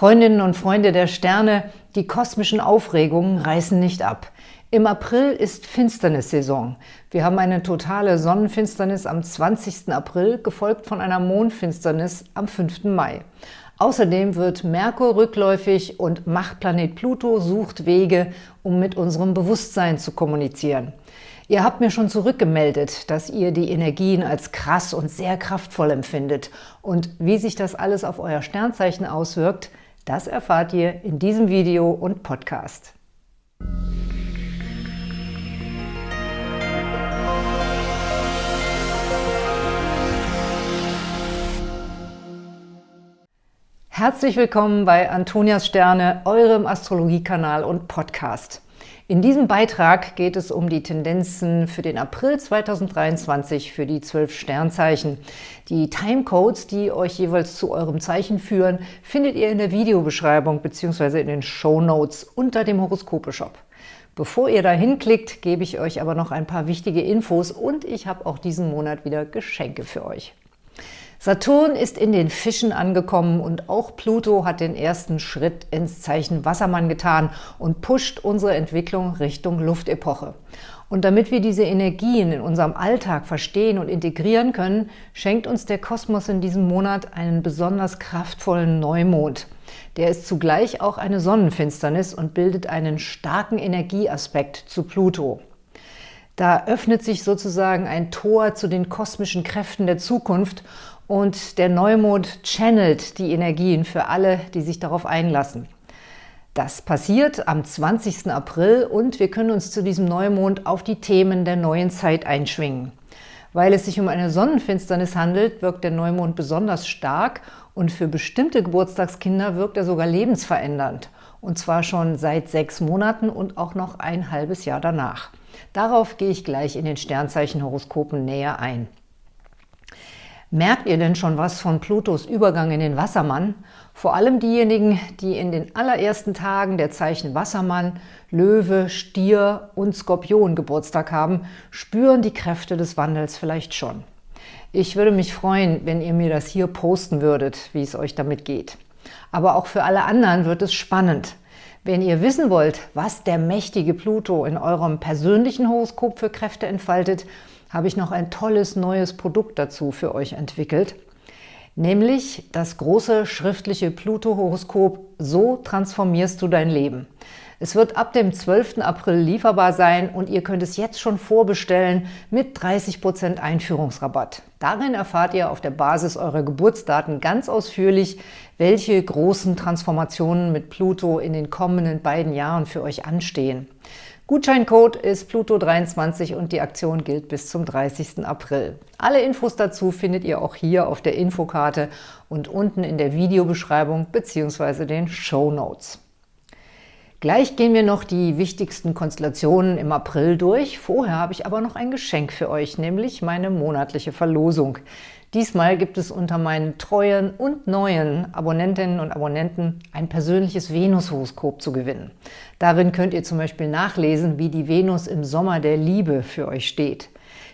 Freundinnen und Freunde der Sterne, die kosmischen Aufregungen reißen nicht ab. Im April ist Finsternissaison. Wir haben eine totale Sonnenfinsternis am 20. April, gefolgt von einer Mondfinsternis am 5. Mai. Außerdem wird Merkur rückläufig und Machtplanet Pluto sucht Wege, um mit unserem Bewusstsein zu kommunizieren. Ihr habt mir schon zurückgemeldet, dass ihr die Energien als krass und sehr kraftvoll empfindet. Und wie sich das alles auf euer Sternzeichen auswirkt, das erfahrt ihr in diesem Video und Podcast. Herzlich willkommen bei Antonias Sterne, eurem Astrologiekanal und Podcast. In diesem Beitrag geht es um die Tendenzen für den April 2023 für die zwölf Sternzeichen. Die Timecodes, die euch jeweils zu eurem Zeichen führen, findet ihr in der Videobeschreibung bzw. in den Show Notes unter dem Horoskope-Shop. Bevor ihr da hinklickt, gebe ich euch aber noch ein paar wichtige Infos und ich habe auch diesen Monat wieder Geschenke für euch. Saturn ist in den Fischen angekommen und auch Pluto hat den ersten Schritt ins Zeichen Wassermann getan und pusht unsere Entwicklung Richtung Luftepoche. Und damit wir diese Energien in unserem Alltag verstehen und integrieren können, schenkt uns der Kosmos in diesem Monat einen besonders kraftvollen Neumond. Der ist zugleich auch eine Sonnenfinsternis und bildet einen starken Energieaspekt zu Pluto. Da öffnet sich sozusagen ein Tor zu den kosmischen Kräften der Zukunft und der Neumond channelt die Energien für alle, die sich darauf einlassen. Das passiert am 20. April und wir können uns zu diesem Neumond auf die Themen der neuen Zeit einschwingen. Weil es sich um eine Sonnenfinsternis handelt, wirkt der Neumond besonders stark und für bestimmte Geburtstagskinder wirkt er sogar lebensverändernd. Und zwar schon seit sechs Monaten und auch noch ein halbes Jahr danach. Darauf gehe ich gleich in den Sternzeichenhoroskopen näher ein. Merkt ihr denn schon was von Plutos Übergang in den Wassermann? Vor allem diejenigen, die in den allerersten Tagen der Zeichen Wassermann, Löwe, Stier und Skorpion Geburtstag haben, spüren die Kräfte des Wandels vielleicht schon. Ich würde mich freuen, wenn ihr mir das hier posten würdet, wie es euch damit geht. Aber auch für alle anderen wird es spannend. Wenn ihr wissen wollt, was der mächtige Pluto in eurem persönlichen Horoskop für Kräfte entfaltet, habe ich noch ein tolles neues Produkt dazu für euch entwickelt, nämlich das große schriftliche Pluto-Horoskop So transformierst du dein Leben. Es wird ab dem 12. April lieferbar sein und ihr könnt es jetzt schon vorbestellen mit 30% Einführungsrabatt. Darin erfahrt ihr auf der Basis eurer Geburtsdaten ganz ausführlich, welche großen Transformationen mit Pluto in den kommenden beiden Jahren für euch anstehen. Gutscheincode ist Pluto23 und die Aktion gilt bis zum 30. April. Alle Infos dazu findet ihr auch hier auf der Infokarte und unten in der Videobeschreibung bzw. den Show Notes. Gleich gehen wir noch die wichtigsten Konstellationen im April durch. Vorher habe ich aber noch ein Geschenk für euch, nämlich meine monatliche Verlosung. Diesmal gibt es unter meinen treuen und neuen Abonnentinnen und Abonnenten ein persönliches Venus-Horoskop zu gewinnen. Darin könnt ihr zum Beispiel nachlesen, wie die Venus im Sommer der Liebe für euch steht.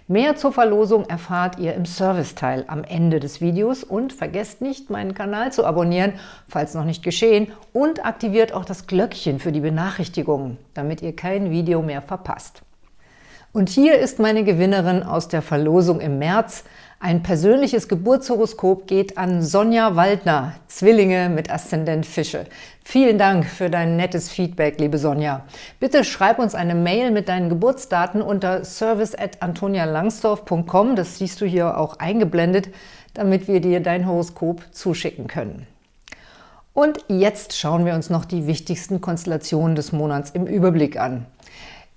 Mehr zur Verlosung erfahrt ihr im Serviceteil am Ende des Videos und vergesst nicht, meinen Kanal zu abonnieren, falls noch nicht geschehen, und aktiviert auch das Glöckchen für die Benachrichtigungen, damit ihr kein Video mehr verpasst. Und hier ist meine Gewinnerin aus der Verlosung im März. Ein persönliches Geburtshoroskop geht an Sonja Waldner, Zwillinge mit Aszendent Fische. Vielen Dank für dein nettes Feedback, liebe Sonja. Bitte schreib uns eine Mail mit deinen Geburtsdaten unter service.antonialangsdorf.com, das siehst du hier auch eingeblendet, damit wir dir dein Horoskop zuschicken können. Und jetzt schauen wir uns noch die wichtigsten Konstellationen des Monats im Überblick an.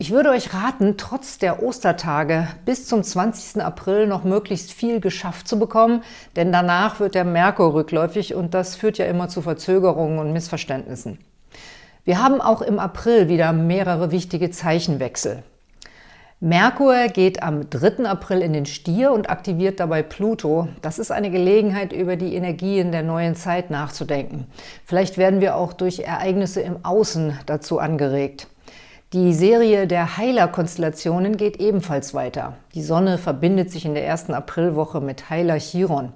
Ich würde euch raten, trotz der Ostertage bis zum 20. April noch möglichst viel geschafft zu bekommen, denn danach wird der Merkur rückläufig und das führt ja immer zu Verzögerungen und Missverständnissen. Wir haben auch im April wieder mehrere wichtige Zeichenwechsel. Merkur geht am 3. April in den Stier und aktiviert dabei Pluto. Das ist eine Gelegenheit, über die Energien der neuen Zeit nachzudenken. Vielleicht werden wir auch durch Ereignisse im Außen dazu angeregt. Die Serie der Heiler-Konstellationen geht ebenfalls weiter. Die Sonne verbindet sich in der ersten Aprilwoche mit Heiler Chiron.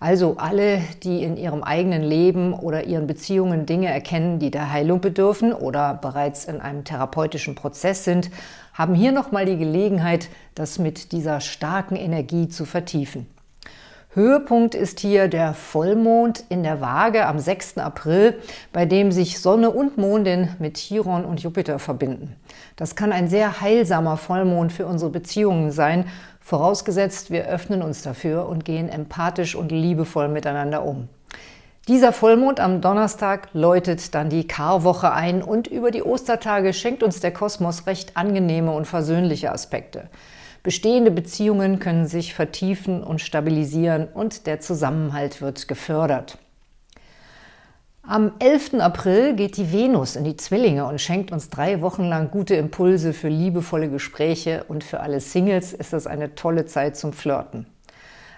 Also alle, die in ihrem eigenen Leben oder ihren Beziehungen Dinge erkennen, die der Heilung bedürfen oder bereits in einem therapeutischen Prozess sind, haben hier nochmal die Gelegenheit, das mit dieser starken Energie zu vertiefen. Höhepunkt ist hier der Vollmond in der Waage am 6. April, bei dem sich Sonne und Mondin mit Chiron und Jupiter verbinden. Das kann ein sehr heilsamer Vollmond für unsere Beziehungen sein, vorausgesetzt wir öffnen uns dafür und gehen empathisch und liebevoll miteinander um. Dieser Vollmond am Donnerstag läutet dann die Karwoche ein und über die Ostertage schenkt uns der Kosmos recht angenehme und versöhnliche Aspekte. Bestehende Beziehungen können sich vertiefen und stabilisieren und der Zusammenhalt wird gefördert. Am 11. April geht die Venus in die Zwillinge und schenkt uns drei Wochen lang gute Impulse für liebevolle Gespräche und für alle Singles ist das eine tolle Zeit zum Flirten.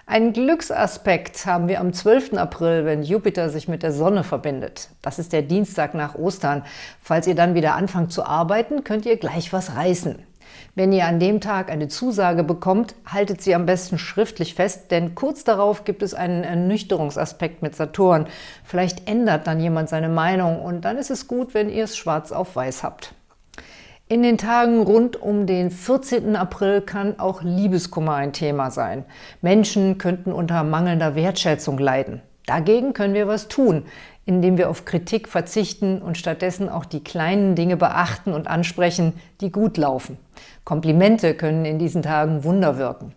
Einen Glücksaspekt haben wir am 12. April, wenn Jupiter sich mit der Sonne verbindet. Das ist der Dienstag nach Ostern. Falls ihr dann wieder anfangt zu arbeiten, könnt ihr gleich was reißen. Wenn ihr an dem Tag eine Zusage bekommt, haltet sie am besten schriftlich fest, denn kurz darauf gibt es einen Ernüchterungsaspekt mit Saturn. Vielleicht ändert dann jemand seine Meinung und dann ist es gut, wenn ihr es schwarz auf weiß habt. In den Tagen rund um den 14. April kann auch Liebeskummer ein Thema sein. Menschen könnten unter mangelnder Wertschätzung leiden. Dagegen können wir was tun, indem wir auf Kritik verzichten und stattdessen auch die kleinen Dinge beachten und ansprechen, die gut laufen. Komplimente können in diesen Tagen Wunder wirken.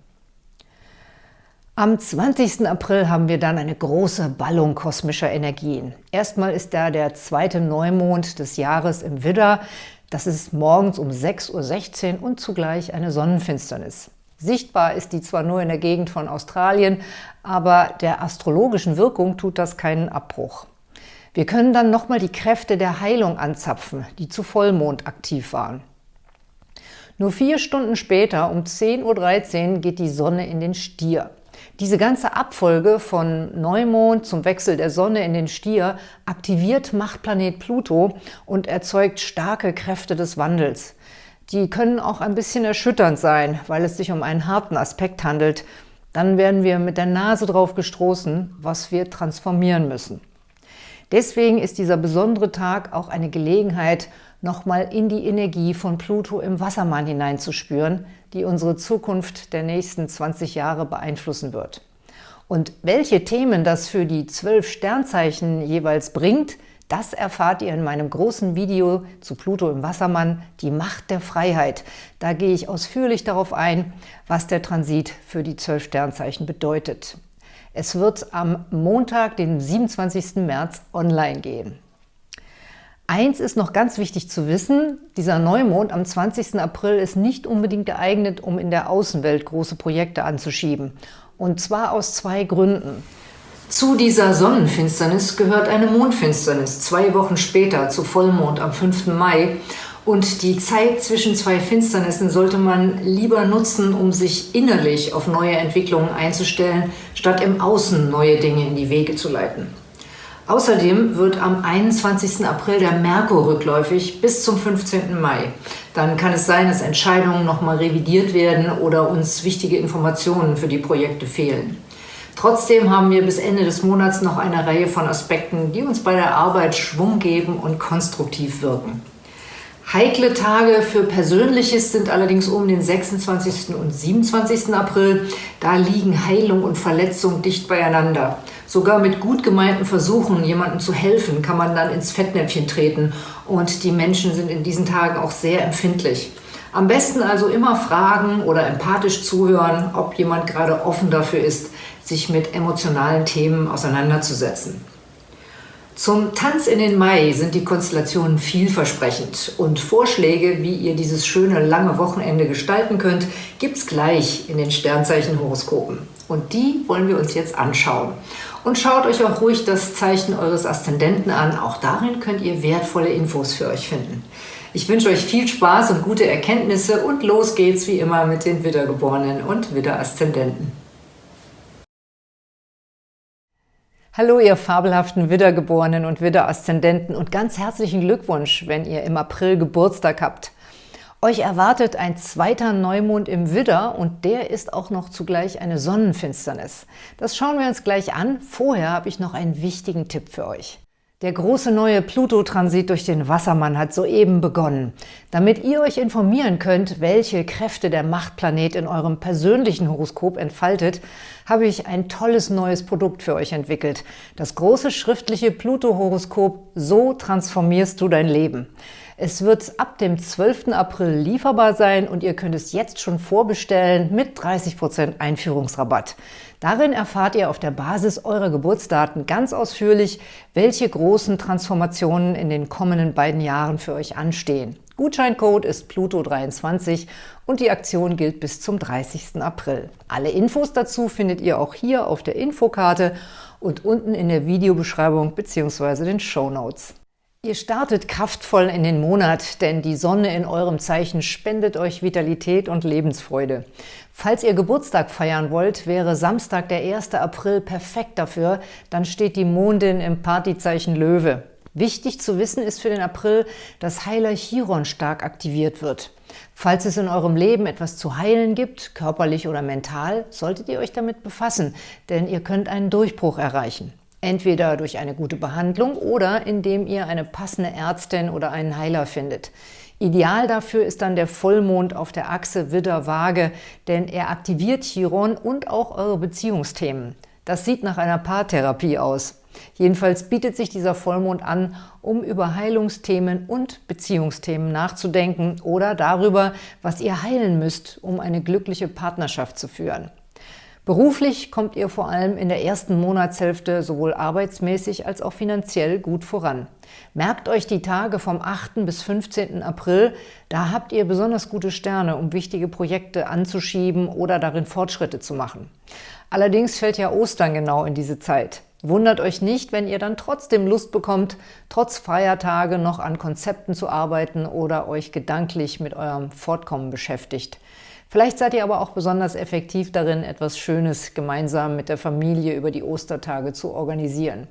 Am 20. April haben wir dann eine große Ballung kosmischer Energien. Erstmal ist da der zweite Neumond des Jahres im Widder. Das ist morgens um 6.16 Uhr und zugleich eine Sonnenfinsternis. Sichtbar ist die zwar nur in der Gegend von Australien, aber der astrologischen Wirkung tut das keinen Abbruch. Wir können dann nochmal die Kräfte der Heilung anzapfen, die zu Vollmond aktiv waren. Nur vier Stunden später, um 10.13 Uhr, geht die Sonne in den Stier. Diese ganze Abfolge von Neumond zum Wechsel der Sonne in den Stier aktiviert Machtplanet Pluto und erzeugt starke Kräfte des Wandels. Die können auch ein bisschen erschütternd sein, weil es sich um einen harten Aspekt handelt. Dann werden wir mit der Nase drauf gestoßen, was wir transformieren müssen. Deswegen ist dieser besondere Tag auch eine Gelegenheit, nochmal in die Energie von Pluto im Wassermann hineinzuspüren, die unsere Zukunft der nächsten 20 Jahre beeinflussen wird. Und welche Themen das für die zwölf Sternzeichen jeweils bringt, das erfahrt ihr in meinem großen Video zu Pluto im Wassermann, die Macht der Freiheit. Da gehe ich ausführlich darauf ein, was der Transit für die zwölf Sternzeichen bedeutet. Es wird am Montag, den 27. März, online gehen. Eins ist noch ganz wichtig zu wissen, dieser Neumond am 20. April ist nicht unbedingt geeignet, um in der Außenwelt große Projekte anzuschieben. Und zwar aus zwei Gründen. Zu dieser Sonnenfinsternis gehört eine Mondfinsternis, zwei Wochen später, zu Vollmond am 5. Mai. Und die Zeit zwischen zwei Finsternissen sollte man lieber nutzen, um sich innerlich auf neue Entwicklungen einzustellen, statt im Außen neue Dinge in die Wege zu leiten. Außerdem wird am 21. April der Merkur rückläufig bis zum 15. Mai. Dann kann es sein, dass Entscheidungen nochmal revidiert werden oder uns wichtige Informationen für die Projekte fehlen. Trotzdem haben wir bis Ende des Monats noch eine Reihe von Aspekten, die uns bei der Arbeit Schwung geben und konstruktiv wirken. Heikle Tage für Persönliches sind allerdings um den 26. und 27. April. Da liegen Heilung und Verletzung dicht beieinander. Sogar mit gut gemeinten Versuchen, jemandem zu helfen, kann man dann ins Fettnäpfchen treten. Und die Menschen sind in diesen Tagen auch sehr empfindlich. Am besten also immer fragen oder empathisch zuhören, ob jemand gerade offen dafür ist, sich mit emotionalen Themen auseinanderzusetzen. Zum Tanz in den Mai sind die Konstellationen vielversprechend und Vorschläge, wie ihr dieses schöne lange Wochenende gestalten könnt, gibt's gleich in den Sternzeichenhoroskopen. Und die wollen wir uns jetzt anschauen. Und schaut euch auch ruhig das Zeichen eures Aszendenten an. Auch darin könnt ihr wertvolle Infos für euch finden. Ich wünsche euch viel Spaß und gute Erkenntnisse und los geht's wie immer mit den Widdergeborenen und Widder-Aszendenten. Hallo, ihr fabelhaften Widdergeborenen und Widder-Aszendenten und ganz herzlichen Glückwunsch, wenn ihr im April Geburtstag habt. Euch erwartet ein zweiter Neumond im Widder und der ist auch noch zugleich eine Sonnenfinsternis. Das schauen wir uns gleich an. Vorher habe ich noch einen wichtigen Tipp für euch. Der große neue Pluto-Transit durch den Wassermann hat soeben begonnen. Damit ihr euch informieren könnt, welche Kräfte der Machtplanet in eurem persönlichen Horoskop entfaltet, habe ich ein tolles neues Produkt für euch entwickelt. Das große schriftliche Pluto-Horoskop So transformierst du dein Leben. Es wird ab dem 12. April lieferbar sein und ihr könnt es jetzt schon vorbestellen mit 30% Einführungsrabatt. Darin erfahrt ihr auf der Basis eurer Geburtsdaten ganz ausführlich, welche großen Transformationen in den kommenden beiden Jahren für euch anstehen. Gutscheincode ist Pluto23 und die Aktion gilt bis zum 30. April. Alle Infos dazu findet ihr auch hier auf der Infokarte und unten in der Videobeschreibung bzw. den Show Notes. Ihr startet kraftvoll in den Monat, denn die Sonne in eurem Zeichen spendet euch Vitalität und Lebensfreude. Falls ihr Geburtstag feiern wollt, wäre Samstag, der 1. April, perfekt dafür. Dann steht die Mondin im Partyzeichen Löwe. Wichtig zu wissen ist für den April, dass Heiler Chiron stark aktiviert wird. Falls es in eurem Leben etwas zu heilen gibt, körperlich oder mental, solltet ihr euch damit befassen, denn ihr könnt einen Durchbruch erreichen. Entweder durch eine gute Behandlung oder indem ihr eine passende Ärztin oder einen Heiler findet. Ideal dafür ist dann der Vollmond auf der Achse Widder-Waage, denn er aktiviert Chiron und auch eure Beziehungsthemen. Das sieht nach einer Paartherapie aus. Jedenfalls bietet sich dieser Vollmond an, um über Heilungsthemen und Beziehungsthemen nachzudenken oder darüber, was ihr heilen müsst, um eine glückliche Partnerschaft zu führen. Beruflich kommt ihr vor allem in der ersten Monatshälfte sowohl arbeitsmäßig als auch finanziell gut voran. Merkt euch die Tage vom 8. bis 15. April, da habt ihr besonders gute Sterne, um wichtige Projekte anzuschieben oder darin Fortschritte zu machen. Allerdings fällt ja Ostern genau in diese Zeit. Wundert euch nicht, wenn ihr dann trotzdem Lust bekommt, trotz Feiertage noch an Konzepten zu arbeiten oder euch gedanklich mit eurem Fortkommen beschäftigt. Vielleicht seid ihr aber auch besonders effektiv darin, etwas Schönes gemeinsam mit der Familie über die Ostertage zu organisieren.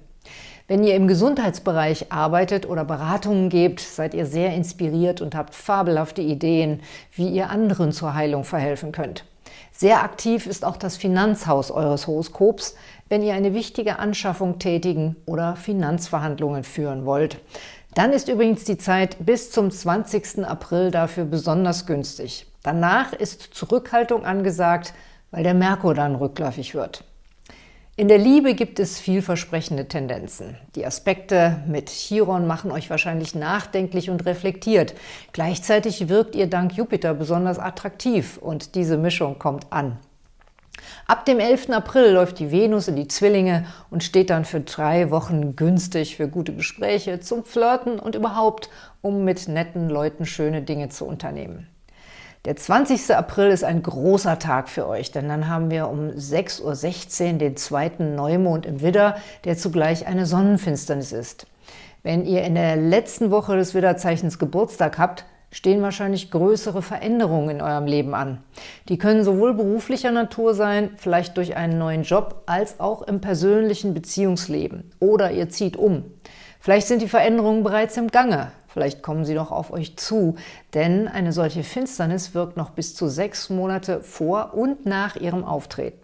Wenn ihr im Gesundheitsbereich arbeitet oder Beratungen gebt, seid ihr sehr inspiriert und habt fabelhafte Ideen, wie ihr anderen zur Heilung verhelfen könnt. Sehr aktiv ist auch das Finanzhaus eures Horoskops, wenn ihr eine wichtige Anschaffung tätigen oder Finanzverhandlungen führen wollt. Dann ist übrigens die Zeit bis zum 20. April dafür besonders günstig. Danach ist Zurückhaltung angesagt, weil der Merkur dann rückläufig wird. In der Liebe gibt es vielversprechende Tendenzen. Die Aspekte mit Chiron machen euch wahrscheinlich nachdenklich und reflektiert. Gleichzeitig wirkt ihr dank Jupiter besonders attraktiv und diese Mischung kommt an. Ab dem 11. April läuft die Venus in die Zwillinge und steht dann für drei Wochen günstig für gute Gespräche, zum Flirten und überhaupt, um mit netten Leuten schöne Dinge zu unternehmen. Der 20. April ist ein großer Tag für euch, denn dann haben wir um 6.16 Uhr den zweiten Neumond im Widder, der zugleich eine Sonnenfinsternis ist. Wenn ihr in der letzten Woche des Widderzeichens Geburtstag habt, stehen wahrscheinlich größere Veränderungen in eurem Leben an. Die können sowohl beruflicher Natur sein, vielleicht durch einen neuen Job, als auch im persönlichen Beziehungsleben. Oder ihr zieht um. Vielleicht sind die Veränderungen bereits im Gange. Vielleicht kommen sie noch auf euch zu, denn eine solche Finsternis wirkt noch bis zu sechs Monate vor und nach ihrem Auftreten.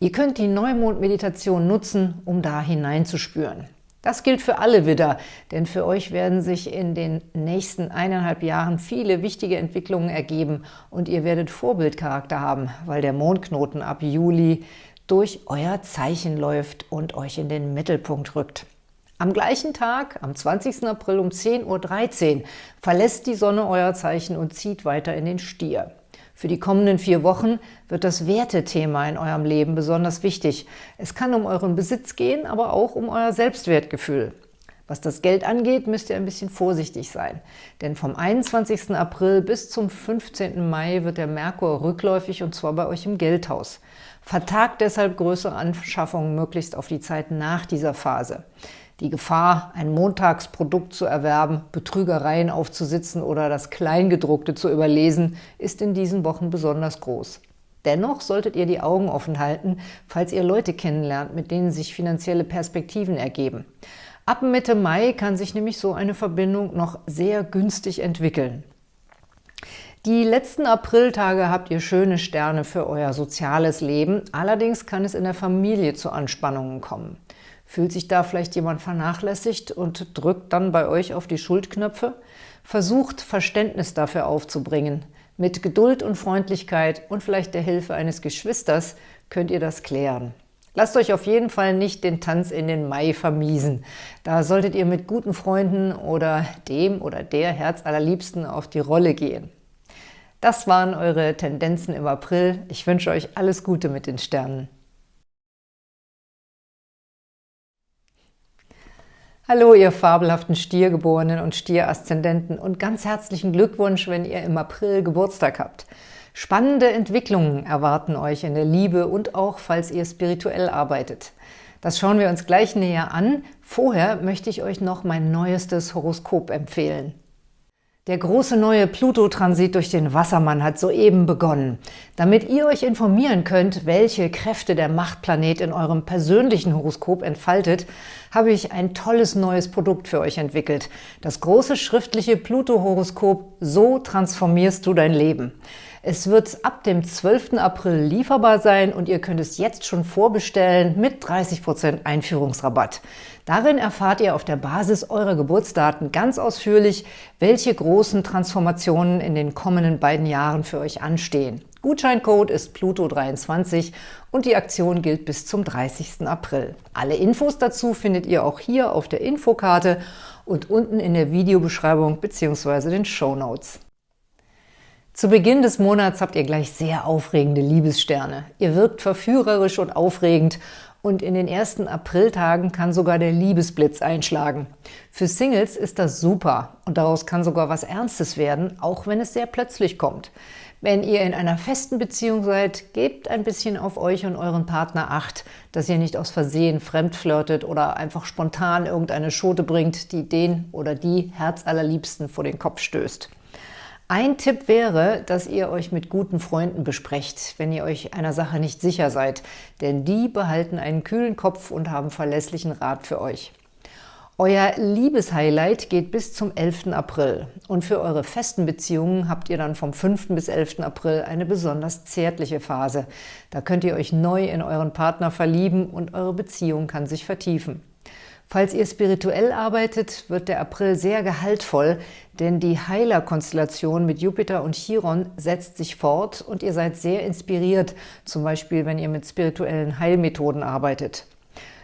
Ihr könnt die Neumond-Meditation nutzen, um da hineinzuspüren. Das gilt für alle Widder, denn für euch werden sich in den nächsten eineinhalb Jahren viele wichtige Entwicklungen ergeben und ihr werdet Vorbildcharakter haben, weil der Mondknoten ab Juli durch euer Zeichen läuft und euch in den Mittelpunkt rückt. Am gleichen Tag, am 20. April um 10.13 Uhr, verlässt die Sonne euer Zeichen und zieht weiter in den Stier. Für die kommenden vier Wochen wird das Wertethema in eurem Leben besonders wichtig. Es kann um euren Besitz gehen, aber auch um euer Selbstwertgefühl. Was das Geld angeht, müsst ihr ein bisschen vorsichtig sein. Denn vom 21. April bis zum 15. Mai wird der Merkur rückläufig und zwar bei euch im Geldhaus. Vertagt deshalb größere Anschaffungen möglichst auf die Zeit nach dieser Phase. Die Gefahr, ein Montagsprodukt zu erwerben, Betrügereien aufzusitzen oder das Kleingedruckte zu überlesen, ist in diesen Wochen besonders groß. Dennoch solltet ihr die Augen offen halten, falls ihr Leute kennenlernt, mit denen sich finanzielle Perspektiven ergeben. Ab Mitte Mai kann sich nämlich so eine Verbindung noch sehr günstig entwickeln. Die letzten Apriltage habt ihr schöne Sterne für euer soziales Leben, allerdings kann es in der Familie zu Anspannungen kommen. Fühlt sich da vielleicht jemand vernachlässigt und drückt dann bei euch auf die Schuldknöpfe? Versucht, Verständnis dafür aufzubringen. Mit Geduld und Freundlichkeit und vielleicht der Hilfe eines Geschwisters könnt ihr das klären. Lasst euch auf jeden Fall nicht den Tanz in den Mai vermiesen. Da solltet ihr mit guten Freunden oder dem oder der Herzallerliebsten auf die Rolle gehen. Das waren eure Tendenzen im April. Ich wünsche euch alles Gute mit den Sternen. Hallo, ihr fabelhaften Stiergeborenen und Stieraszendenten und ganz herzlichen Glückwunsch, wenn ihr im April Geburtstag habt. Spannende Entwicklungen erwarten euch in der Liebe und auch, falls ihr spirituell arbeitet. Das schauen wir uns gleich näher an. Vorher möchte ich euch noch mein neuestes Horoskop empfehlen. Der große neue Pluto-Transit durch den Wassermann hat soeben begonnen. Damit ihr euch informieren könnt, welche Kräfte der Machtplanet in eurem persönlichen Horoskop entfaltet, habe ich ein tolles neues Produkt für euch entwickelt. Das große schriftliche Pluto-Horoskop So transformierst du dein Leben. Es wird ab dem 12. April lieferbar sein und ihr könnt es jetzt schon vorbestellen mit 30% Einführungsrabatt. Darin erfahrt ihr auf der Basis eurer Geburtsdaten ganz ausführlich, welche großen Transformationen in den kommenden beiden Jahren für euch anstehen. Gutscheincode ist Pluto23 und die Aktion gilt bis zum 30. April. Alle Infos dazu findet ihr auch hier auf der Infokarte und unten in der Videobeschreibung bzw. den Show Notes. Zu Beginn des Monats habt ihr gleich sehr aufregende Liebessterne. Ihr wirkt verführerisch und aufregend und in den ersten Apriltagen kann sogar der Liebesblitz einschlagen. Für Singles ist das super und daraus kann sogar was Ernstes werden, auch wenn es sehr plötzlich kommt. Wenn ihr in einer festen Beziehung seid, gebt ein bisschen auf euch und euren Partner Acht, dass ihr nicht aus Versehen fremdflirtet oder einfach spontan irgendeine Schote bringt, die den oder die Herzallerliebsten vor den Kopf stößt. Ein Tipp wäre, dass ihr euch mit guten Freunden besprecht, wenn ihr euch einer Sache nicht sicher seid, denn die behalten einen kühlen Kopf und haben verlässlichen Rat für euch. Euer Liebeshighlight geht bis zum 11. April und für eure festen Beziehungen habt ihr dann vom 5. bis 11. April eine besonders zärtliche Phase. Da könnt ihr euch neu in euren Partner verlieben und eure Beziehung kann sich vertiefen. Falls ihr spirituell arbeitet, wird der April sehr gehaltvoll, denn die Heiler-Konstellation mit Jupiter und Chiron setzt sich fort und ihr seid sehr inspiriert, zum Beispiel wenn ihr mit spirituellen Heilmethoden arbeitet.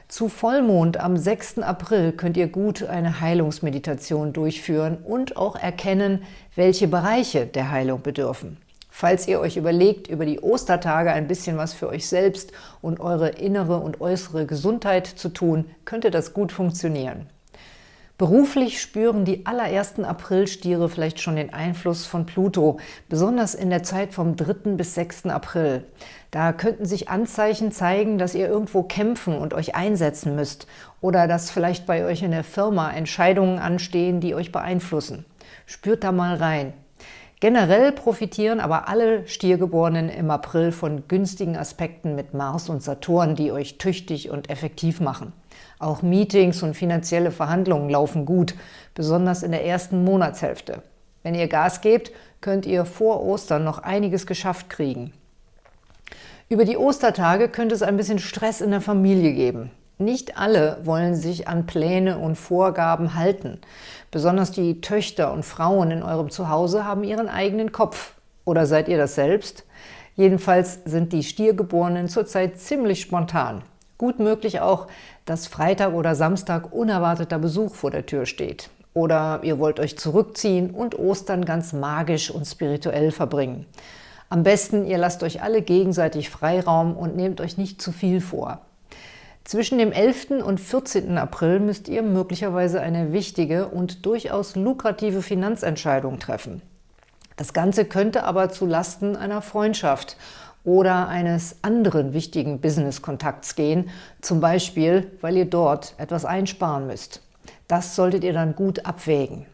Zu Vollmond am 6. April könnt ihr gut eine Heilungsmeditation durchführen und auch erkennen, welche Bereiche der Heilung bedürfen. Falls ihr euch überlegt, über die Ostertage ein bisschen was für euch selbst und eure innere und äußere Gesundheit zu tun, könnte das gut funktionieren. Beruflich spüren die allerersten Aprilstiere vielleicht schon den Einfluss von Pluto, besonders in der Zeit vom 3. bis 6. April. Da könnten sich Anzeichen zeigen, dass ihr irgendwo kämpfen und euch einsetzen müsst oder dass vielleicht bei euch in der Firma Entscheidungen anstehen, die euch beeinflussen. Spürt da mal rein. Generell profitieren aber alle Stiergeborenen im April von günstigen Aspekten mit Mars und Saturn, die euch tüchtig und effektiv machen. Auch Meetings und finanzielle Verhandlungen laufen gut, besonders in der ersten Monatshälfte. Wenn ihr Gas gebt, könnt ihr vor Ostern noch einiges geschafft kriegen. Über die Ostertage könnte es ein bisschen Stress in der Familie geben. Nicht alle wollen sich an Pläne und Vorgaben halten. Besonders die Töchter und Frauen in eurem Zuhause haben ihren eigenen Kopf. Oder seid ihr das selbst? Jedenfalls sind die Stiergeborenen zurzeit ziemlich spontan. Gut möglich auch, dass Freitag oder Samstag unerwarteter Besuch vor der Tür steht. Oder ihr wollt euch zurückziehen und Ostern ganz magisch und spirituell verbringen. Am besten, ihr lasst euch alle gegenseitig Freiraum und nehmt euch nicht zu viel vor. Zwischen dem 11. und 14. April müsst ihr möglicherweise eine wichtige und durchaus lukrative Finanzentscheidung treffen. Das Ganze könnte aber zu Lasten einer Freundschaft oder eines anderen wichtigen Business-Kontakts gehen, zum Beispiel, weil ihr dort etwas einsparen müsst. Das solltet ihr dann gut abwägen.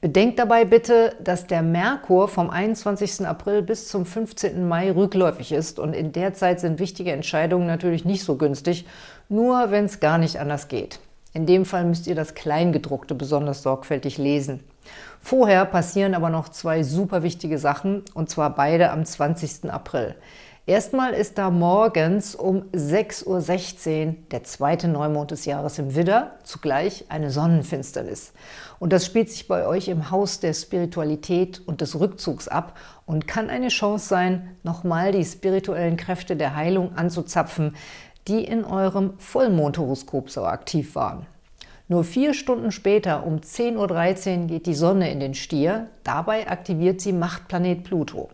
Bedenkt dabei bitte, dass der Merkur vom 21. April bis zum 15. Mai rückläufig ist und in der Zeit sind wichtige Entscheidungen natürlich nicht so günstig, nur wenn es gar nicht anders geht. In dem Fall müsst ihr das Kleingedruckte besonders sorgfältig lesen. Vorher passieren aber noch zwei super wichtige Sachen, und zwar beide am 20. April. Erstmal ist da morgens um 6.16 Uhr der zweite Neumond des Jahres im Widder, zugleich eine Sonnenfinsternis. Und das spielt sich bei euch im Haus der Spiritualität und des Rückzugs ab und kann eine Chance sein, nochmal die spirituellen Kräfte der Heilung anzuzapfen, die in eurem Vollmondhoroskop so aktiv waren. Nur vier Stunden später, um 10.13 Uhr, geht die Sonne in den Stier. Dabei aktiviert sie Machtplanet Pluto.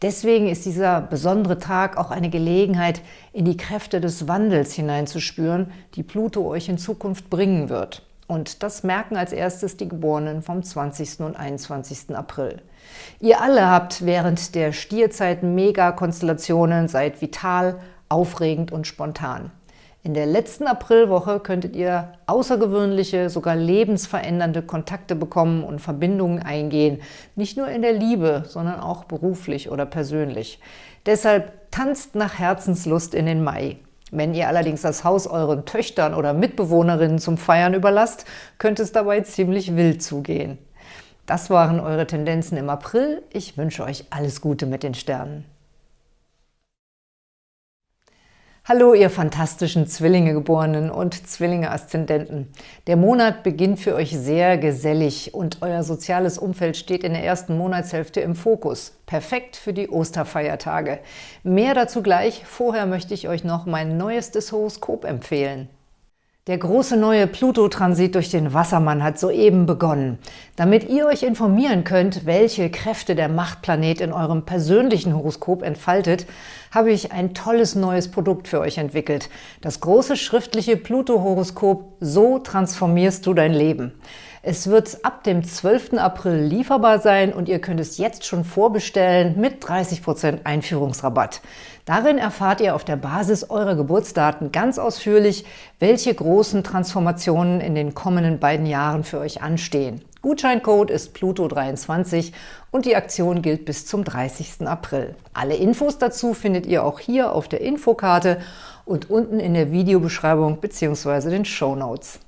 Deswegen ist dieser besondere Tag auch eine Gelegenheit, in die Kräfte des Wandels hineinzuspüren, die Pluto euch in Zukunft bringen wird. Und das merken als erstes die Geborenen vom 20. und 21. April. Ihr alle habt während der Stierzeit Megakonstellationen, seid vital, aufregend und spontan. In der letzten Aprilwoche könntet ihr außergewöhnliche, sogar lebensverändernde Kontakte bekommen und Verbindungen eingehen. Nicht nur in der Liebe, sondern auch beruflich oder persönlich. Deshalb tanzt nach Herzenslust in den Mai. Wenn ihr allerdings das Haus euren Töchtern oder Mitbewohnerinnen zum Feiern überlasst, könnte es dabei ziemlich wild zugehen. Das waren eure Tendenzen im April. Ich wünsche euch alles Gute mit den Sternen. Hallo, ihr fantastischen Zwillinge-Geborenen und Zwillinge-Aszendenten. Der Monat beginnt für euch sehr gesellig und euer soziales Umfeld steht in der ersten Monatshälfte im Fokus. Perfekt für die Osterfeiertage. Mehr dazu gleich. Vorher möchte ich euch noch mein neuestes Horoskop empfehlen. Der große neue Pluto-Transit durch den Wassermann hat soeben begonnen. Damit ihr euch informieren könnt, welche Kräfte der Machtplanet in eurem persönlichen Horoskop entfaltet, habe ich ein tolles neues Produkt für euch entwickelt. Das große schriftliche Pluto-Horoskop So transformierst du dein Leben. Es wird ab dem 12. April lieferbar sein und ihr könnt es jetzt schon vorbestellen mit 30% Einführungsrabatt. Darin erfahrt ihr auf der Basis eurer Geburtsdaten ganz ausführlich, welche großen Transformationen in den kommenden beiden Jahren für euch anstehen. Gutscheincode ist Pluto23 und die Aktion gilt bis zum 30. April. Alle Infos dazu findet ihr auch hier auf der Infokarte und unten in der Videobeschreibung bzw. den Show Notes.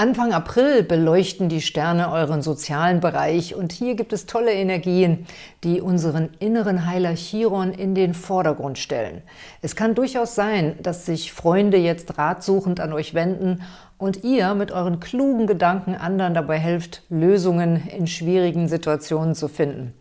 Anfang April beleuchten die Sterne euren sozialen Bereich und hier gibt es tolle Energien, die unseren inneren Heiler Chiron in den Vordergrund stellen. Es kann durchaus sein, dass sich Freunde jetzt ratsuchend an euch wenden und ihr mit euren klugen Gedanken anderen dabei helft, Lösungen in schwierigen Situationen zu finden.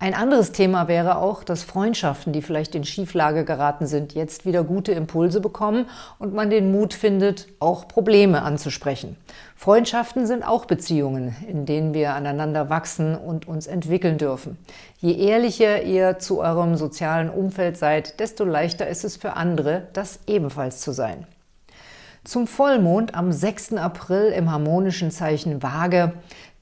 Ein anderes Thema wäre auch, dass Freundschaften, die vielleicht in Schieflage geraten sind, jetzt wieder gute Impulse bekommen und man den Mut findet, auch Probleme anzusprechen. Freundschaften sind auch Beziehungen, in denen wir aneinander wachsen und uns entwickeln dürfen. Je ehrlicher ihr zu eurem sozialen Umfeld seid, desto leichter ist es für andere, das ebenfalls zu sein. Zum Vollmond am 6. April im harmonischen Zeichen Waage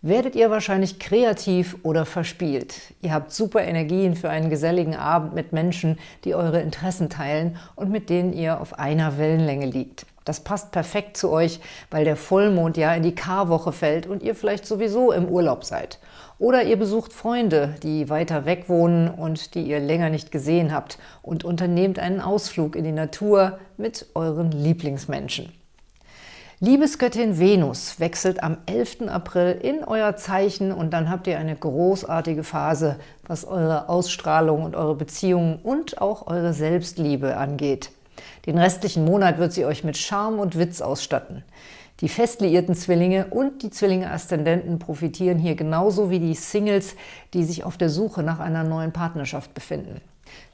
werdet ihr wahrscheinlich kreativ oder verspielt. Ihr habt super Energien für einen geselligen Abend mit Menschen, die eure Interessen teilen und mit denen ihr auf einer Wellenlänge liegt. Das passt perfekt zu euch, weil der Vollmond ja in die Karwoche fällt und ihr vielleicht sowieso im Urlaub seid. Oder ihr besucht Freunde, die weiter weg wohnen und die ihr länger nicht gesehen habt und unternehmt einen Ausflug in die Natur mit euren Lieblingsmenschen. Liebesgöttin Venus wechselt am 11. April in euer Zeichen und dann habt ihr eine großartige Phase, was eure Ausstrahlung und eure Beziehungen und auch eure Selbstliebe angeht. Den restlichen Monat wird sie euch mit Charme und Witz ausstatten. Die fest liierten Zwillinge und die Zwillinge-Aszendenten profitieren hier genauso wie die Singles, die sich auf der Suche nach einer neuen Partnerschaft befinden.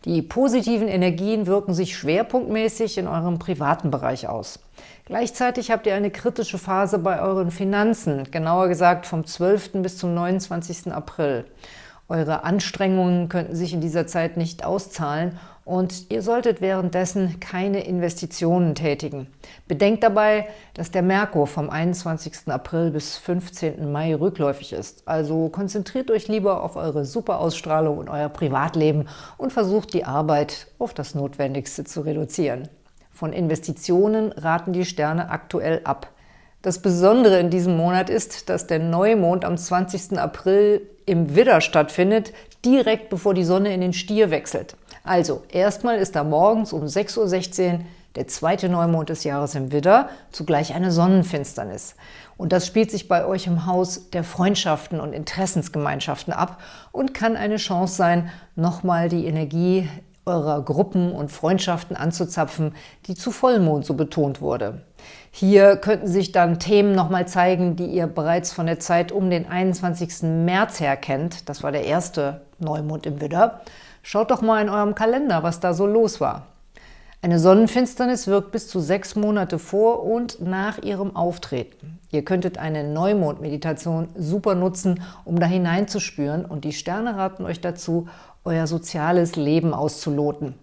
Die positiven Energien wirken sich schwerpunktmäßig in eurem privaten Bereich aus. Gleichzeitig habt ihr eine kritische Phase bei euren Finanzen, genauer gesagt vom 12. bis zum 29. April. Eure Anstrengungen könnten sich in dieser Zeit nicht auszahlen und ihr solltet währenddessen keine Investitionen tätigen. Bedenkt dabei, dass der Merkur vom 21. April bis 15. Mai rückläufig ist. Also konzentriert euch lieber auf eure Superausstrahlung und euer Privatleben und versucht die Arbeit auf das Notwendigste zu reduzieren. Von Investitionen raten die Sterne aktuell ab. Das Besondere in diesem Monat ist, dass der Neumond am 20. April im Widder stattfindet, direkt bevor die Sonne in den Stier wechselt. Also, erstmal ist da morgens um 6.16 Uhr der zweite Neumond des Jahres im Widder, zugleich eine Sonnenfinsternis. Und das spielt sich bei euch im Haus der Freundschaften und Interessensgemeinschaften ab und kann eine Chance sein, nochmal die Energie eurer Gruppen und Freundschaften anzuzapfen, die zu Vollmond so betont wurde. Hier könnten sich dann Themen nochmal zeigen, die ihr bereits von der Zeit um den 21. März her kennt. Das war der erste Neumond im Widder. Schaut doch mal in eurem Kalender, was da so los war. Eine Sonnenfinsternis wirkt bis zu sechs Monate vor und nach ihrem Auftreten. Ihr könntet eine Neumond-Meditation super nutzen, um da hineinzuspüren und die Sterne raten euch dazu, euer soziales Leben auszuloten.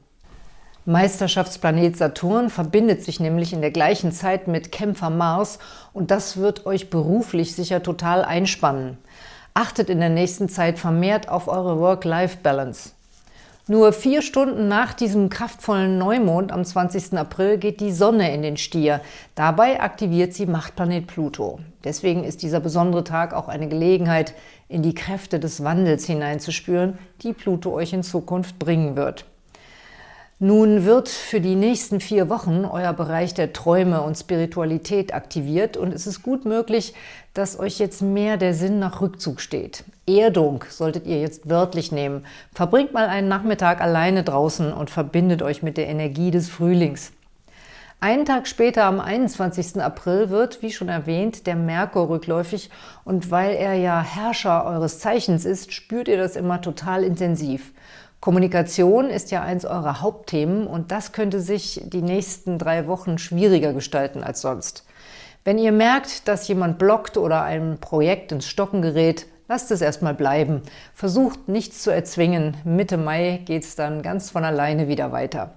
Meisterschaftsplanet Saturn verbindet sich nämlich in der gleichen Zeit mit Kämpfer Mars und das wird euch beruflich sicher total einspannen. Achtet in der nächsten Zeit vermehrt auf eure Work-Life-Balance. Nur vier Stunden nach diesem kraftvollen Neumond am 20. April geht die Sonne in den Stier. Dabei aktiviert sie Machtplanet Pluto. Deswegen ist dieser besondere Tag auch eine Gelegenheit, in die Kräfte des Wandels hineinzuspüren, die Pluto euch in Zukunft bringen wird. Nun wird für die nächsten vier Wochen euer Bereich der Träume und Spiritualität aktiviert und es ist gut möglich, dass euch jetzt mehr der Sinn nach Rückzug steht. Erdung solltet ihr jetzt wörtlich nehmen. Verbringt mal einen Nachmittag alleine draußen und verbindet euch mit der Energie des Frühlings. Einen Tag später, am 21. April, wird, wie schon erwähnt, der Merkur rückläufig und weil er ja Herrscher eures Zeichens ist, spürt ihr das immer total intensiv. Kommunikation ist ja eins eurer Hauptthemen und das könnte sich die nächsten drei Wochen schwieriger gestalten als sonst. Wenn ihr merkt, dass jemand blockt oder ein Projekt ins Stocken gerät, lasst es erstmal bleiben. Versucht nichts zu erzwingen. Mitte Mai geht es dann ganz von alleine wieder weiter.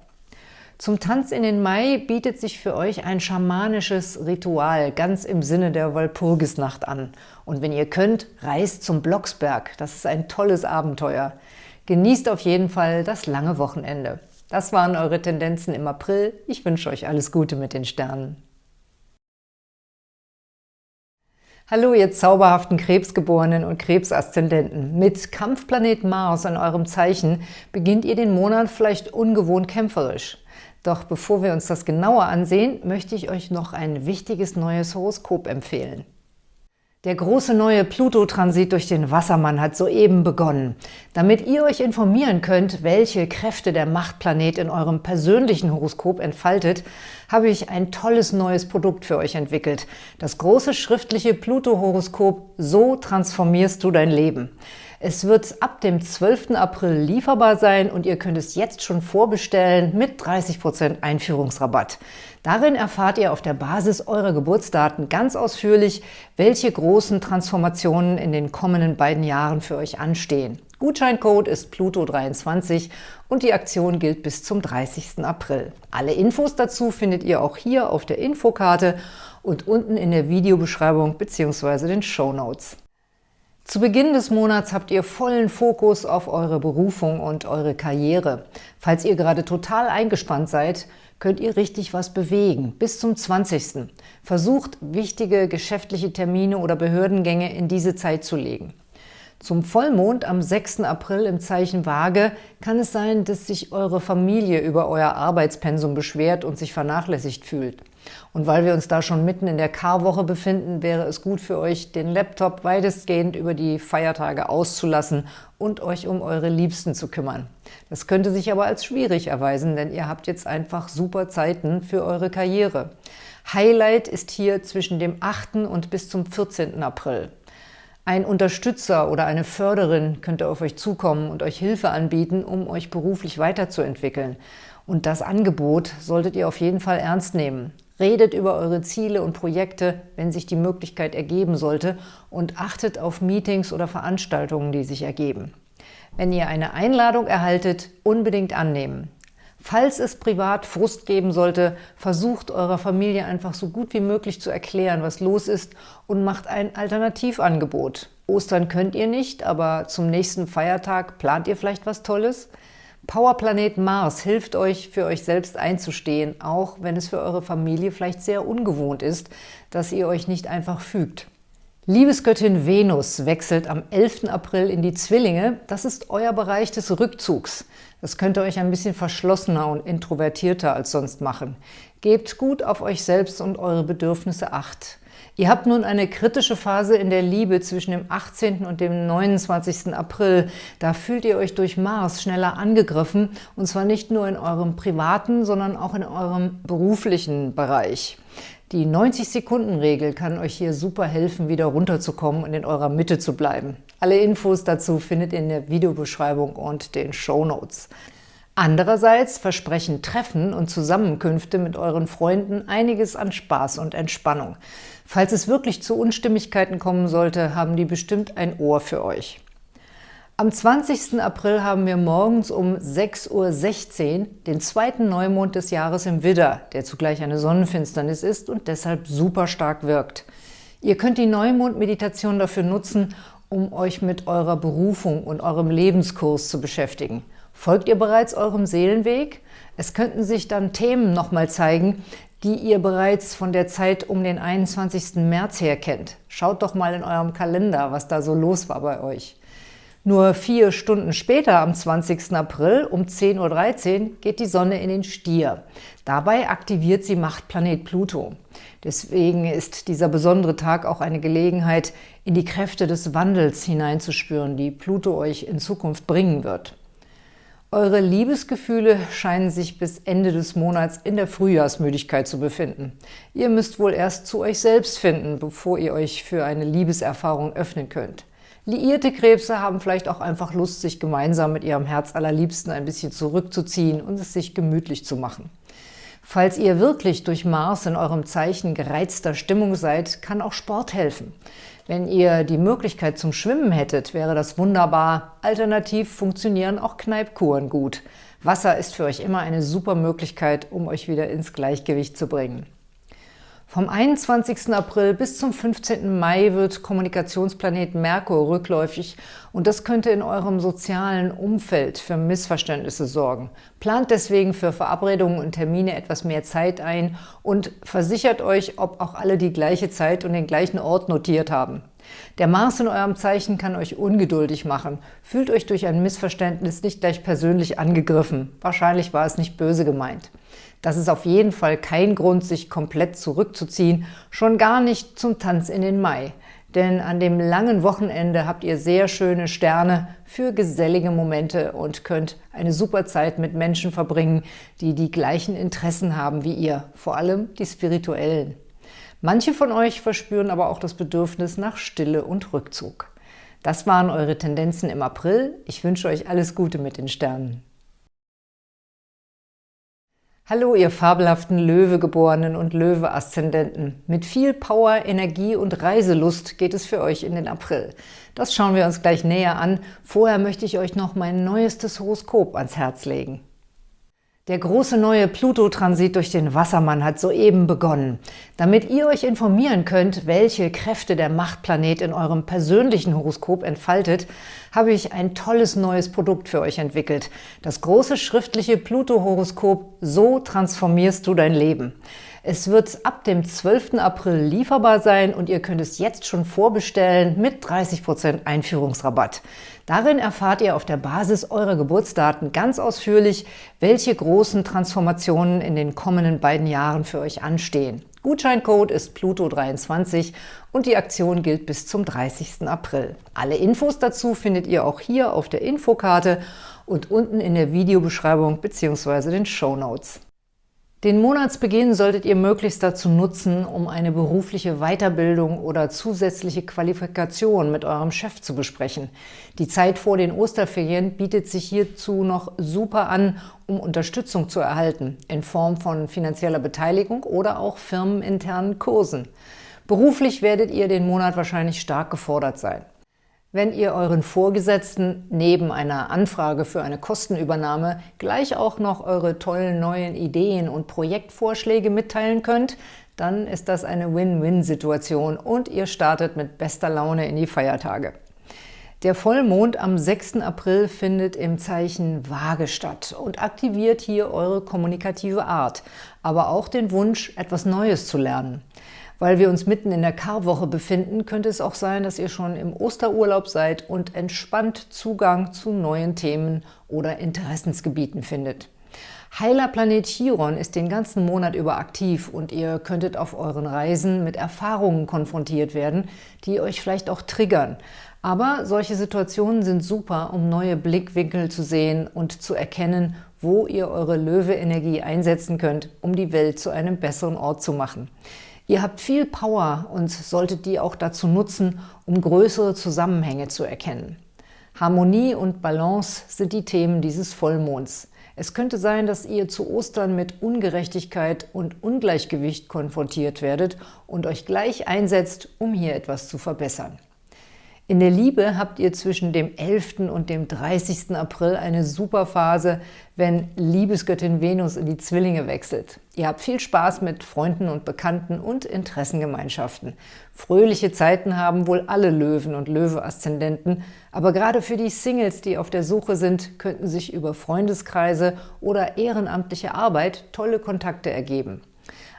Zum Tanz in den Mai bietet sich für euch ein schamanisches Ritual, ganz im Sinne der Walpurgisnacht an. Und wenn ihr könnt, reist zum Blocksberg. Das ist ein tolles Abenteuer. Genießt auf jeden Fall das lange Wochenende. Das waren eure Tendenzen im April. Ich wünsche euch alles Gute mit den Sternen. Hallo, ihr zauberhaften Krebsgeborenen und Krebsaszendenten. Mit Kampfplanet Mars in eurem Zeichen beginnt ihr den Monat vielleicht ungewohnt kämpferisch. Doch bevor wir uns das genauer ansehen, möchte ich euch noch ein wichtiges neues Horoskop empfehlen. Der große neue Pluto-Transit durch den Wassermann hat soeben begonnen. Damit ihr euch informieren könnt, welche Kräfte der Machtplanet in eurem persönlichen Horoskop entfaltet, habe ich ein tolles neues Produkt für euch entwickelt. Das große schriftliche Pluto-Horoskop So transformierst du dein Leben. Es wird ab dem 12. April lieferbar sein und ihr könnt es jetzt schon vorbestellen mit 30% Einführungsrabatt. Darin erfahrt ihr auf der Basis eurer Geburtsdaten ganz ausführlich, welche großen Transformationen in den kommenden beiden Jahren für euch anstehen. Gutscheincode ist Pluto23 und die Aktion gilt bis zum 30. April. Alle Infos dazu findet ihr auch hier auf der Infokarte und unten in der Videobeschreibung bzw. den Show Notes. Zu Beginn des Monats habt ihr vollen Fokus auf eure Berufung und eure Karriere. Falls ihr gerade total eingespannt seid, könnt ihr richtig was bewegen, bis zum 20. Versucht, wichtige geschäftliche Termine oder Behördengänge in diese Zeit zu legen. Zum Vollmond am 6. April im Zeichen Waage kann es sein, dass sich eure Familie über euer Arbeitspensum beschwert und sich vernachlässigt fühlt. Und weil wir uns da schon mitten in der Karwoche befinden, wäre es gut für euch, den Laptop weitestgehend über die Feiertage auszulassen und euch um eure Liebsten zu kümmern. Das könnte sich aber als schwierig erweisen, denn ihr habt jetzt einfach super Zeiten für eure Karriere. Highlight ist hier zwischen dem 8. und bis zum 14. April. Ein Unterstützer oder eine Förderin könnte auf euch zukommen und euch Hilfe anbieten, um euch beruflich weiterzuentwickeln. Und das Angebot solltet ihr auf jeden Fall ernst nehmen. Redet über eure Ziele und Projekte, wenn sich die Möglichkeit ergeben sollte und achtet auf Meetings oder Veranstaltungen, die sich ergeben. Wenn ihr eine Einladung erhaltet, unbedingt annehmen. Falls es privat Frust geben sollte, versucht eurer Familie einfach so gut wie möglich zu erklären, was los ist und macht ein Alternativangebot. Ostern könnt ihr nicht, aber zum nächsten Feiertag plant ihr vielleicht was Tolles? Powerplanet Mars hilft euch, für euch selbst einzustehen, auch wenn es für eure Familie vielleicht sehr ungewohnt ist, dass ihr euch nicht einfach fügt. Liebesgöttin Venus wechselt am 11. April in die Zwillinge. Das ist euer Bereich des Rückzugs. Das könnt ihr euch ein bisschen verschlossener und introvertierter als sonst machen. Gebt gut auf euch selbst und eure Bedürfnisse Acht. Ihr habt nun eine kritische Phase in der Liebe zwischen dem 18. und dem 29. April. Da fühlt ihr euch durch Mars schneller angegriffen, und zwar nicht nur in eurem privaten, sondern auch in eurem beruflichen Bereich. Die 90-Sekunden-Regel kann euch hier super helfen, wieder runterzukommen und in eurer Mitte zu bleiben. Alle Infos dazu findet ihr in der Videobeschreibung und den Show Notes. Andererseits versprechen Treffen und Zusammenkünfte mit euren Freunden einiges an Spaß und Entspannung. Falls es wirklich zu Unstimmigkeiten kommen sollte, haben die bestimmt ein Ohr für euch. Am 20. April haben wir morgens um 6.16 Uhr den zweiten Neumond des Jahres im Widder, der zugleich eine Sonnenfinsternis ist und deshalb super stark wirkt. Ihr könnt die Neumond-Meditation dafür nutzen, um euch mit eurer Berufung und eurem Lebenskurs zu beschäftigen. Folgt ihr bereits eurem Seelenweg? Es könnten sich dann Themen nochmal zeigen, die ihr bereits von der Zeit um den 21. März her kennt. Schaut doch mal in eurem Kalender, was da so los war bei euch. Nur vier Stunden später, am 20. April um 10.13 Uhr, geht die Sonne in den Stier. Dabei aktiviert sie Machtplanet Pluto. Deswegen ist dieser besondere Tag auch eine Gelegenheit, in die Kräfte des Wandels hineinzuspüren, die Pluto euch in Zukunft bringen wird. Eure Liebesgefühle scheinen sich bis Ende des Monats in der Frühjahrsmüdigkeit zu befinden. Ihr müsst wohl erst zu euch selbst finden, bevor ihr euch für eine Liebeserfahrung öffnen könnt. Liierte Krebse haben vielleicht auch einfach Lust, sich gemeinsam mit ihrem Herz allerliebsten ein bisschen zurückzuziehen und es sich gemütlich zu machen. Falls ihr wirklich durch Mars in eurem Zeichen gereizter Stimmung seid, kann auch Sport helfen. Wenn ihr die Möglichkeit zum Schwimmen hättet, wäre das wunderbar. Alternativ funktionieren auch Kneipkuren gut. Wasser ist für euch immer eine super Möglichkeit, um euch wieder ins Gleichgewicht zu bringen. Vom 21. April bis zum 15. Mai wird Kommunikationsplanet Merkur rückläufig und das könnte in eurem sozialen Umfeld für Missverständnisse sorgen. Plant deswegen für Verabredungen und Termine etwas mehr Zeit ein und versichert euch, ob auch alle die gleiche Zeit und den gleichen Ort notiert haben. Der Mars in eurem Zeichen kann euch ungeduldig machen. Fühlt euch durch ein Missverständnis nicht gleich persönlich angegriffen. Wahrscheinlich war es nicht böse gemeint. Das ist auf jeden Fall kein Grund, sich komplett zurückzuziehen, schon gar nicht zum Tanz in den Mai. Denn an dem langen Wochenende habt ihr sehr schöne Sterne für gesellige Momente und könnt eine super Zeit mit Menschen verbringen, die die gleichen Interessen haben wie ihr, vor allem die spirituellen. Manche von euch verspüren aber auch das Bedürfnis nach Stille und Rückzug. Das waren eure Tendenzen im April. Ich wünsche euch alles Gute mit den Sternen. Hallo, ihr fabelhaften Löwegeborenen und Löwe-Aszendenten. Mit viel Power, Energie und Reiselust geht es für euch in den April. Das schauen wir uns gleich näher an. Vorher möchte ich euch noch mein neuestes Horoskop ans Herz legen. Der große neue Pluto-Transit durch den Wassermann hat soeben begonnen. Damit ihr euch informieren könnt, welche Kräfte der Machtplanet in eurem persönlichen Horoskop entfaltet, habe ich ein tolles neues Produkt für euch entwickelt. Das große schriftliche Pluto-Horoskop So transformierst du dein Leben. Es wird ab dem 12. April lieferbar sein und ihr könnt es jetzt schon vorbestellen mit 30% Einführungsrabatt. Darin erfahrt ihr auf der Basis eurer Geburtsdaten ganz ausführlich, welche großen Transformationen in den kommenden beiden Jahren für euch anstehen. Gutscheincode ist Pluto23 und die Aktion gilt bis zum 30. April. Alle Infos dazu findet ihr auch hier auf der Infokarte und unten in der Videobeschreibung bzw. den Show Notes. Den Monatsbeginn solltet ihr möglichst dazu nutzen, um eine berufliche Weiterbildung oder zusätzliche Qualifikation mit eurem Chef zu besprechen. Die Zeit vor den Osterferien bietet sich hierzu noch super an, um Unterstützung zu erhalten, in Form von finanzieller Beteiligung oder auch firmeninternen Kursen. Beruflich werdet ihr den Monat wahrscheinlich stark gefordert sein. Wenn ihr euren Vorgesetzten neben einer Anfrage für eine Kostenübernahme gleich auch noch eure tollen neuen Ideen und Projektvorschläge mitteilen könnt, dann ist das eine Win-Win-Situation und ihr startet mit bester Laune in die Feiertage. Der Vollmond am 6. April findet im Zeichen Waage statt und aktiviert hier eure kommunikative Art, aber auch den Wunsch, etwas Neues zu lernen. Weil wir uns mitten in der Karwoche befinden, könnte es auch sein, dass ihr schon im Osterurlaub seid und entspannt Zugang zu neuen Themen oder Interessensgebieten findet. Heiler Planet Chiron ist den ganzen Monat über aktiv und ihr könntet auf euren Reisen mit Erfahrungen konfrontiert werden, die euch vielleicht auch triggern. Aber solche Situationen sind super, um neue Blickwinkel zu sehen und zu erkennen, wo ihr eure Löwe-Energie einsetzen könnt, um die Welt zu einem besseren Ort zu machen. Ihr habt viel Power und solltet die auch dazu nutzen, um größere Zusammenhänge zu erkennen. Harmonie und Balance sind die Themen dieses Vollmonds. Es könnte sein, dass ihr zu Ostern mit Ungerechtigkeit und Ungleichgewicht konfrontiert werdet und euch gleich einsetzt, um hier etwas zu verbessern. In der Liebe habt ihr zwischen dem 11. und dem 30. April eine super Phase, wenn Liebesgöttin Venus in die Zwillinge wechselt. Ihr habt viel Spaß mit Freunden und Bekannten und Interessengemeinschaften. Fröhliche Zeiten haben wohl alle Löwen und Löwe-Aszendenten, aber gerade für die Singles, die auf der Suche sind, könnten sich über Freundeskreise oder ehrenamtliche Arbeit tolle Kontakte ergeben.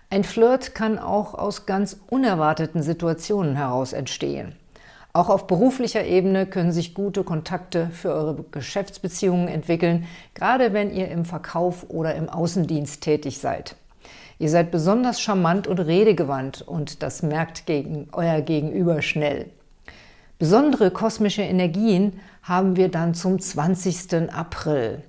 Ein Flirt kann auch aus ganz unerwarteten Situationen heraus entstehen. Auch auf beruflicher Ebene können sich gute Kontakte für eure Geschäftsbeziehungen entwickeln, gerade wenn ihr im Verkauf oder im Außendienst tätig seid. Ihr seid besonders charmant und redegewandt und das merkt gegen euer Gegenüber schnell. Besondere kosmische Energien haben wir dann zum 20. April.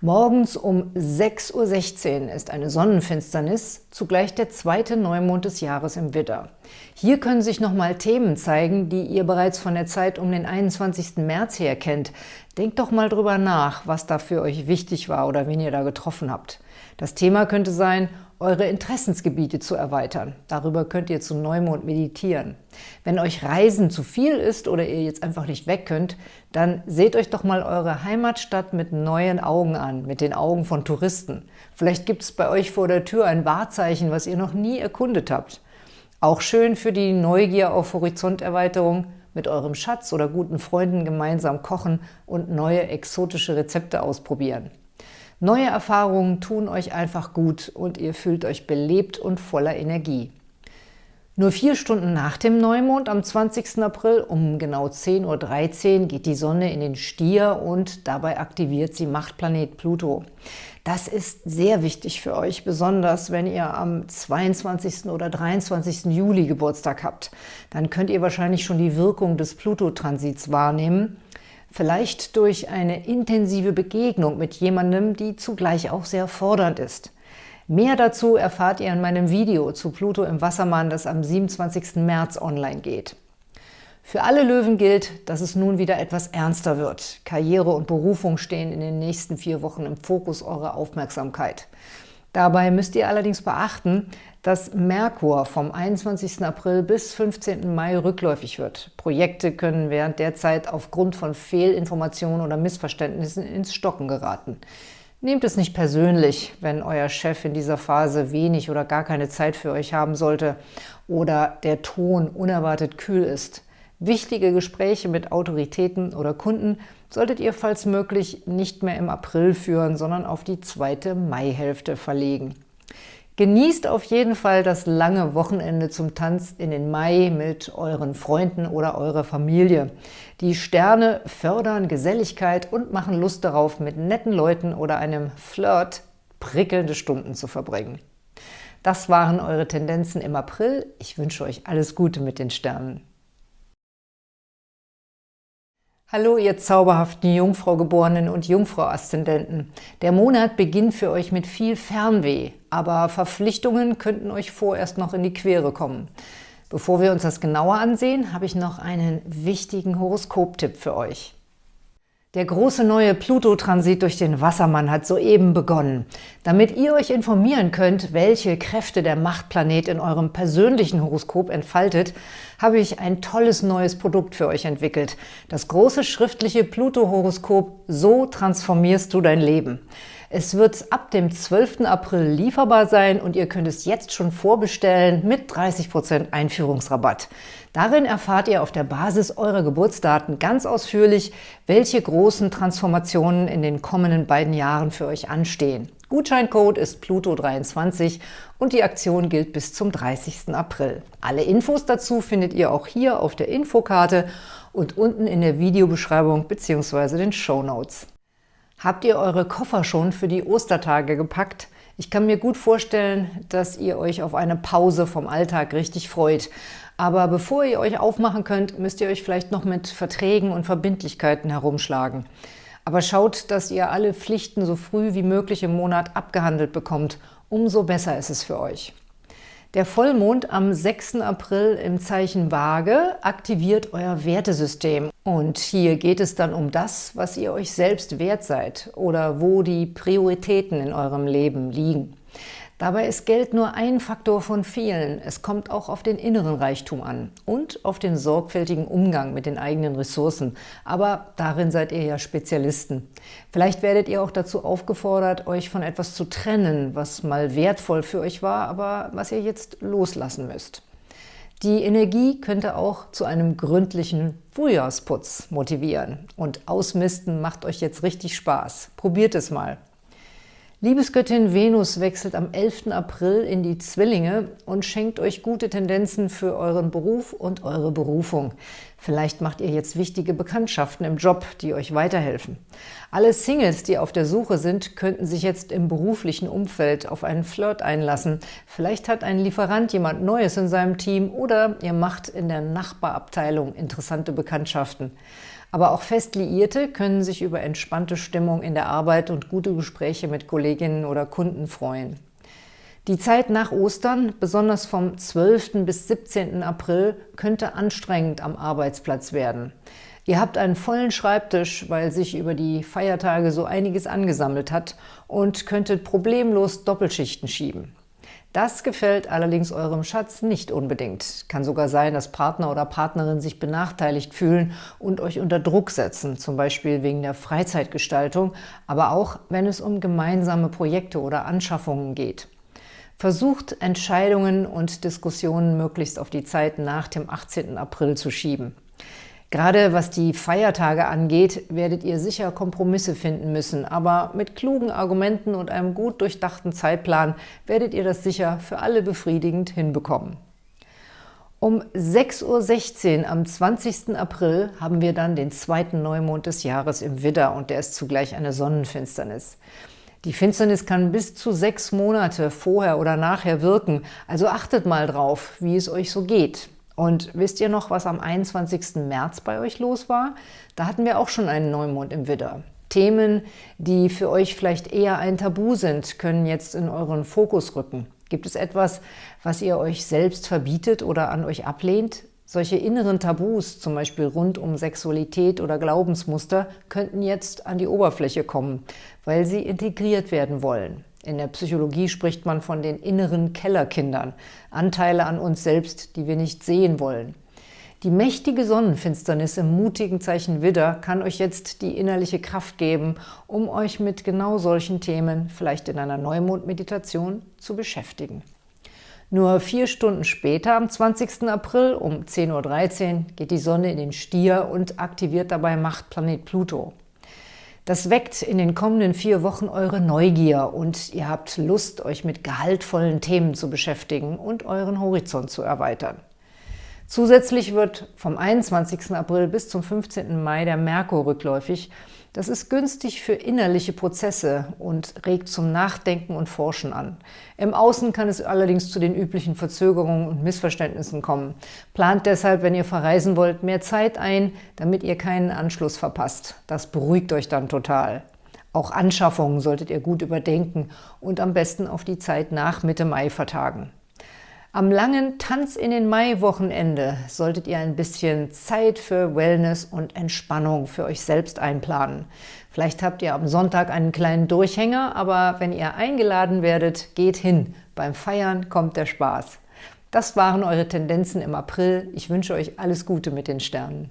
Morgens um 6.16 Uhr ist eine Sonnenfinsternis, zugleich der zweite Neumond des Jahres im Widder. Hier können sich nochmal Themen zeigen, die ihr bereits von der Zeit um den 21. März her kennt. Denkt doch mal drüber nach, was da für euch wichtig war oder wen ihr da getroffen habt. Das Thema könnte sein, eure Interessensgebiete zu erweitern. Darüber könnt ihr zu Neumond meditieren. Wenn euch Reisen zu viel ist oder ihr jetzt einfach nicht weg könnt, dann seht euch doch mal eure Heimatstadt mit neuen Augen an, mit den Augen von Touristen. Vielleicht gibt es bei euch vor der Tür ein Wahrzeichen, was ihr noch nie erkundet habt. Auch schön für die Neugier auf Horizonterweiterung, mit eurem Schatz oder guten Freunden gemeinsam kochen und neue exotische Rezepte ausprobieren. Neue Erfahrungen tun euch einfach gut und ihr fühlt euch belebt und voller Energie. Nur vier Stunden nach dem Neumond am 20. April um genau 10.13 Uhr geht die Sonne in den Stier und dabei aktiviert sie Machtplanet Pluto. Das ist sehr wichtig für euch, besonders wenn ihr am 22. oder 23. Juli Geburtstag habt. Dann könnt ihr wahrscheinlich schon die Wirkung des Pluto-Transits wahrnehmen vielleicht durch eine intensive Begegnung mit jemandem, die zugleich auch sehr fordernd ist. Mehr dazu erfahrt ihr in meinem Video zu Pluto im Wassermann, das am 27. März online geht. Für alle Löwen gilt, dass es nun wieder etwas ernster wird. Karriere und Berufung stehen in den nächsten vier Wochen im Fokus eurer Aufmerksamkeit. Dabei müsst ihr allerdings beachten, dass Merkur vom 21. April bis 15. Mai rückläufig wird. Projekte können während der Zeit aufgrund von Fehlinformationen oder Missverständnissen ins Stocken geraten. Nehmt es nicht persönlich, wenn euer Chef in dieser Phase wenig oder gar keine Zeit für euch haben sollte oder der Ton unerwartet kühl ist. Wichtige Gespräche mit Autoritäten oder Kunden solltet ihr falls möglich nicht mehr im April führen, sondern auf die zweite Maihälfte verlegen. Genießt auf jeden Fall das lange Wochenende zum Tanz in den Mai mit euren Freunden oder eurer Familie. Die Sterne fördern Geselligkeit und machen Lust darauf, mit netten Leuten oder einem Flirt prickelnde Stunden zu verbringen. Das waren eure Tendenzen im April. Ich wünsche euch alles Gute mit den Sternen. Hallo, ihr zauberhaften Jungfrau-Geborenen und Jungfrau-Aszendenten. Der Monat beginnt für euch mit viel Fernweh, aber Verpflichtungen könnten euch vorerst noch in die Quere kommen. Bevor wir uns das genauer ansehen, habe ich noch einen wichtigen Horoskoptipp für euch. Der große neue Pluto-Transit durch den Wassermann hat soeben begonnen. Damit ihr euch informieren könnt, welche Kräfte der Machtplanet in eurem persönlichen Horoskop entfaltet, habe ich ein tolles neues Produkt für euch entwickelt. Das große schriftliche Pluto-Horoskop So transformierst du dein Leben. Es wird ab dem 12. April lieferbar sein und ihr könnt es jetzt schon vorbestellen mit 30% Einführungsrabatt. Darin erfahrt ihr auf der Basis eurer Geburtsdaten ganz ausführlich, welche großen Transformationen in den kommenden beiden Jahren für euch anstehen. Gutscheincode ist Pluto23 und die Aktion gilt bis zum 30. April. Alle Infos dazu findet ihr auch hier auf der Infokarte und unten in der Videobeschreibung bzw. den Show Notes. Habt ihr eure Koffer schon für die Ostertage gepackt? Ich kann mir gut vorstellen, dass ihr euch auf eine Pause vom Alltag richtig freut. Aber bevor ihr euch aufmachen könnt, müsst ihr euch vielleicht noch mit Verträgen und Verbindlichkeiten herumschlagen. Aber schaut, dass ihr alle Pflichten so früh wie möglich im Monat abgehandelt bekommt. Umso besser ist es für euch. Der Vollmond am 6. April im Zeichen Waage aktiviert euer Wertesystem. Und hier geht es dann um das, was ihr euch selbst wert seid oder wo die Prioritäten in eurem Leben liegen. Dabei ist Geld nur ein Faktor von vielen. Es kommt auch auf den inneren Reichtum an und auf den sorgfältigen Umgang mit den eigenen Ressourcen. Aber darin seid ihr ja Spezialisten. Vielleicht werdet ihr auch dazu aufgefordert, euch von etwas zu trennen, was mal wertvoll für euch war, aber was ihr jetzt loslassen müsst. Die Energie könnte auch zu einem gründlichen Frühjahrsputz motivieren. Und Ausmisten macht euch jetzt richtig Spaß. Probiert es mal. Liebesgöttin Venus wechselt am 11. April in die Zwillinge und schenkt euch gute Tendenzen für euren Beruf und eure Berufung. Vielleicht macht ihr jetzt wichtige Bekanntschaften im Job, die euch weiterhelfen. Alle Singles, die auf der Suche sind, könnten sich jetzt im beruflichen Umfeld auf einen Flirt einlassen. Vielleicht hat ein Lieferant jemand Neues in seinem Team oder ihr macht in der Nachbarabteilung interessante Bekanntschaften. Aber auch Festliierte können sich über entspannte Stimmung in der Arbeit und gute Gespräche mit Kolleginnen oder Kunden freuen. Die Zeit nach Ostern, besonders vom 12. bis 17. April, könnte anstrengend am Arbeitsplatz werden. Ihr habt einen vollen Schreibtisch, weil sich über die Feiertage so einiges angesammelt hat und könntet problemlos Doppelschichten schieben. Das gefällt allerdings eurem Schatz nicht unbedingt. Kann sogar sein, dass Partner oder Partnerin sich benachteiligt fühlen und euch unter Druck setzen, zum Beispiel wegen der Freizeitgestaltung, aber auch, wenn es um gemeinsame Projekte oder Anschaffungen geht. Versucht, Entscheidungen und Diskussionen möglichst auf die Zeit nach dem 18. April zu schieben. Gerade was die Feiertage angeht, werdet ihr sicher Kompromisse finden müssen, aber mit klugen Argumenten und einem gut durchdachten Zeitplan werdet ihr das sicher für alle befriedigend hinbekommen. Um 6.16 Uhr am 20. April haben wir dann den zweiten Neumond des Jahres im Widder und der ist zugleich eine Sonnenfinsternis. Die Finsternis kann bis zu sechs Monate vorher oder nachher wirken, also achtet mal drauf, wie es euch so geht. Und wisst ihr noch, was am 21. März bei euch los war? Da hatten wir auch schon einen Neumond im Widder. Themen, die für euch vielleicht eher ein Tabu sind, können jetzt in euren Fokus rücken. Gibt es etwas, was ihr euch selbst verbietet oder an euch ablehnt? Solche inneren Tabus, zum Beispiel rund um Sexualität oder Glaubensmuster, könnten jetzt an die Oberfläche kommen, weil sie integriert werden wollen. In der Psychologie spricht man von den inneren Kellerkindern, Anteile an uns selbst, die wir nicht sehen wollen. Die mächtige Sonnenfinsternis im mutigen Zeichen Widder kann euch jetzt die innerliche Kraft geben, um euch mit genau solchen Themen, vielleicht in einer Neumondmeditation, zu beschäftigen. Nur vier Stunden später, am 20. April um 10.13 Uhr, geht die Sonne in den Stier und aktiviert dabei Machtplanet Pluto. Das weckt in den kommenden vier Wochen eure Neugier und ihr habt Lust, euch mit gehaltvollen Themen zu beschäftigen und euren Horizont zu erweitern. Zusätzlich wird vom 21. April bis zum 15. Mai der Merkur rückläufig. Das ist günstig für innerliche Prozesse und regt zum Nachdenken und Forschen an. Im Außen kann es allerdings zu den üblichen Verzögerungen und Missverständnissen kommen. Plant deshalb, wenn ihr verreisen wollt, mehr Zeit ein, damit ihr keinen Anschluss verpasst. Das beruhigt euch dann total. Auch Anschaffungen solltet ihr gut überdenken und am besten auf die Zeit nach Mitte Mai vertagen. Am langen Tanz in den Mai-Wochenende solltet ihr ein bisschen Zeit für Wellness und Entspannung für euch selbst einplanen. Vielleicht habt ihr am Sonntag einen kleinen Durchhänger, aber wenn ihr eingeladen werdet, geht hin. Beim Feiern kommt der Spaß. Das waren eure Tendenzen im April. Ich wünsche euch alles Gute mit den Sternen.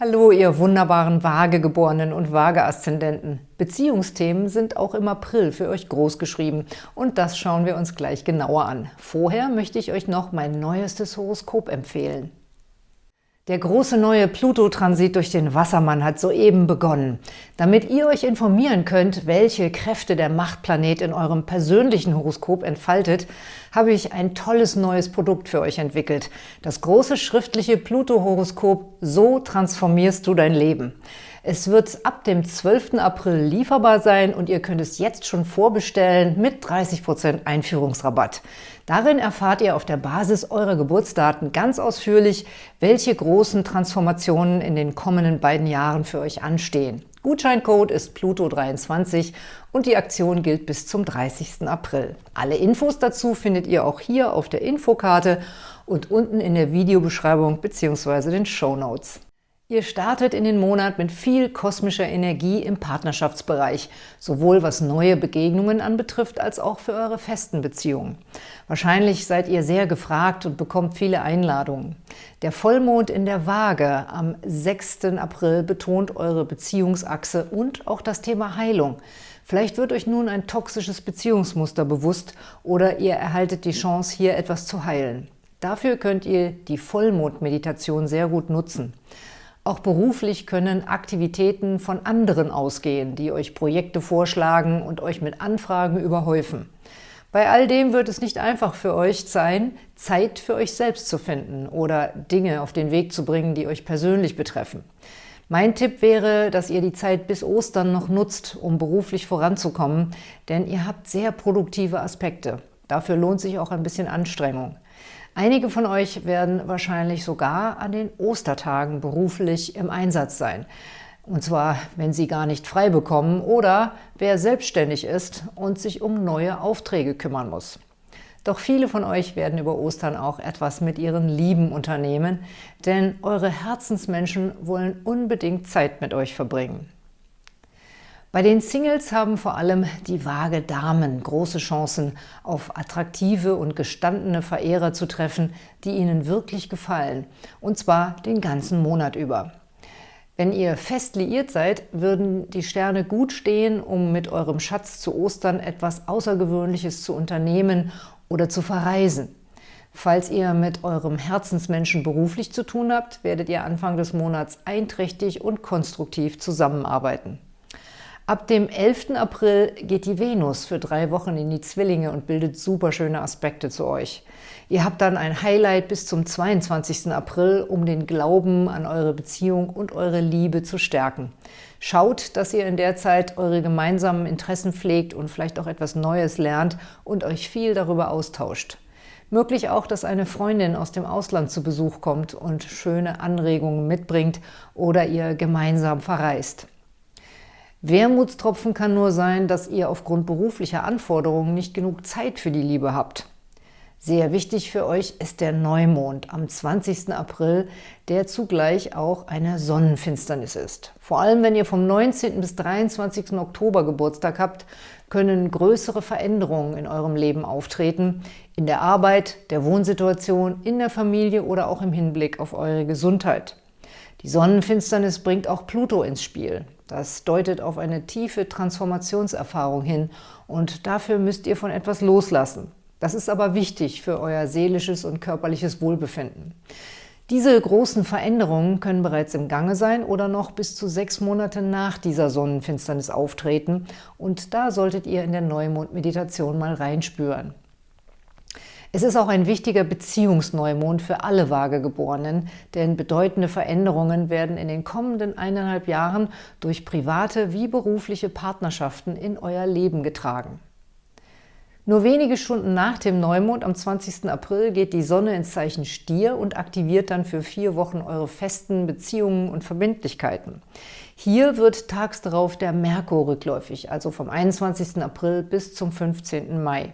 Hallo, ihr wunderbaren Waagegeborenen und Waage-Aszendenten. Beziehungsthemen sind auch im April für euch großgeschrieben und das schauen wir uns gleich genauer an. Vorher möchte ich euch noch mein neuestes Horoskop empfehlen. Der große neue Pluto-Transit durch den Wassermann hat soeben begonnen. Damit ihr euch informieren könnt, welche Kräfte der Machtplanet in eurem persönlichen Horoskop entfaltet, habe ich ein tolles neues Produkt für euch entwickelt. Das große schriftliche Pluto-Horoskop So transformierst du dein Leben. Es wird ab dem 12. April lieferbar sein und ihr könnt es jetzt schon vorbestellen mit 30% Einführungsrabatt. Darin erfahrt ihr auf der Basis eurer Geburtsdaten ganz ausführlich, welche großen Transformationen in den kommenden beiden Jahren für euch anstehen. Gutscheincode ist Pluto23 und die Aktion gilt bis zum 30. April. Alle Infos dazu findet ihr auch hier auf der Infokarte und unten in der Videobeschreibung bzw. den Show Notes. Ihr startet in den Monat mit viel kosmischer Energie im Partnerschaftsbereich, sowohl was neue Begegnungen anbetrifft, als auch für eure festen Beziehungen. Wahrscheinlich seid ihr sehr gefragt und bekommt viele Einladungen. Der Vollmond in der Waage am 6. April betont eure Beziehungsachse und auch das Thema Heilung. Vielleicht wird euch nun ein toxisches Beziehungsmuster bewusst oder ihr erhaltet die Chance, hier etwas zu heilen. Dafür könnt ihr die Vollmondmeditation sehr gut nutzen. Auch beruflich können Aktivitäten von anderen ausgehen, die euch Projekte vorschlagen und euch mit Anfragen überhäufen. Bei all dem wird es nicht einfach für euch sein, Zeit für euch selbst zu finden oder Dinge auf den Weg zu bringen, die euch persönlich betreffen. Mein Tipp wäre, dass ihr die Zeit bis Ostern noch nutzt, um beruflich voranzukommen, denn ihr habt sehr produktive Aspekte. Dafür lohnt sich auch ein bisschen Anstrengung. Einige von euch werden wahrscheinlich sogar an den Ostertagen beruflich im Einsatz sein. Und zwar, wenn sie gar nicht frei bekommen oder wer selbstständig ist und sich um neue Aufträge kümmern muss. Doch viele von euch werden über Ostern auch etwas mit ihren Lieben unternehmen, denn eure Herzensmenschen wollen unbedingt Zeit mit euch verbringen. Bei den Singles haben vor allem die vage Damen große Chancen, auf attraktive und gestandene Verehrer zu treffen, die ihnen wirklich gefallen, und zwar den ganzen Monat über. Wenn ihr fest liiert seid, würden die Sterne gut stehen, um mit eurem Schatz zu Ostern etwas Außergewöhnliches zu unternehmen oder zu verreisen. Falls ihr mit eurem Herzensmenschen beruflich zu tun habt, werdet ihr Anfang des Monats einträchtig und konstruktiv zusammenarbeiten. Ab dem 11. April geht die Venus für drei Wochen in die Zwillinge und bildet super schöne Aspekte zu euch. Ihr habt dann ein Highlight bis zum 22. April, um den Glauben an eure Beziehung und eure Liebe zu stärken. Schaut, dass ihr in der Zeit eure gemeinsamen Interessen pflegt und vielleicht auch etwas Neues lernt und euch viel darüber austauscht. Möglich auch, dass eine Freundin aus dem Ausland zu Besuch kommt und schöne Anregungen mitbringt oder ihr gemeinsam verreist. Wermutstropfen kann nur sein, dass ihr aufgrund beruflicher Anforderungen nicht genug Zeit für die Liebe habt. Sehr wichtig für euch ist der Neumond am 20. April, der zugleich auch eine Sonnenfinsternis ist. Vor allem, wenn ihr vom 19. bis 23. Oktober Geburtstag habt, können größere Veränderungen in eurem Leben auftreten, in der Arbeit, der Wohnsituation, in der Familie oder auch im Hinblick auf eure Gesundheit. Die Sonnenfinsternis bringt auch Pluto ins Spiel. Das deutet auf eine tiefe Transformationserfahrung hin und dafür müsst ihr von etwas loslassen. Das ist aber wichtig für euer seelisches und körperliches Wohlbefinden. Diese großen Veränderungen können bereits im Gange sein oder noch bis zu sechs Monate nach dieser Sonnenfinsternis auftreten und da solltet ihr in der Neumond-Meditation mal reinspüren. Es ist auch ein wichtiger Beziehungsneumond für alle Vagegeborenen, denn bedeutende Veränderungen werden in den kommenden eineinhalb Jahren durch private wie berufliche Partnerschaften in euer Leben getragen. Nur wenige Stunden nach dem Neumond am 20. April geht die Sonne ins Zeichen Stier und aktiviert dann für vier Wochen eure festen Beziehungen und Verbindlichkeiten. Hier wird tags darauf der Merkur rückläufig, also vom 21. April bis zum 15. Mai.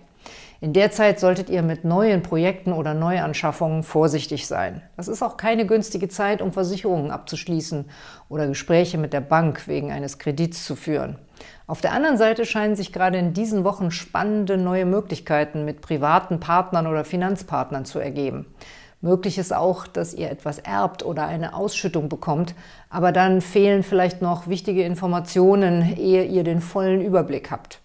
In der Zeit solltet ihr mit neuen Projekten oder Neuanschaffungen vorsichtig sein. Das ist auch keine günstige Zeit, um Versicherungen abzuschließen oder Gespräche mit der Bank wegen eines Kredits zu führen. Auf der anderen Seite scheinen sich gerade in diesen Wochen spannende neue Möglichkeiten mit privaten Partnern oder Finanzpartnern zu ergeben. Möglich ist auch, dass ihr etwas erbt oder eine Ausschüttung bekommt, aber dann fehlen vielleicht noch wichtige Informationen, ehe ihr den vollen Überblick habt.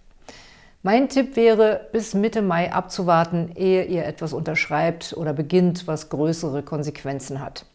Mein Tipp wäre, bis Mitte Mai abzuwarten, ehe ihr etwas unterschreibt oder beginnt, was größere Konsequenzen hat.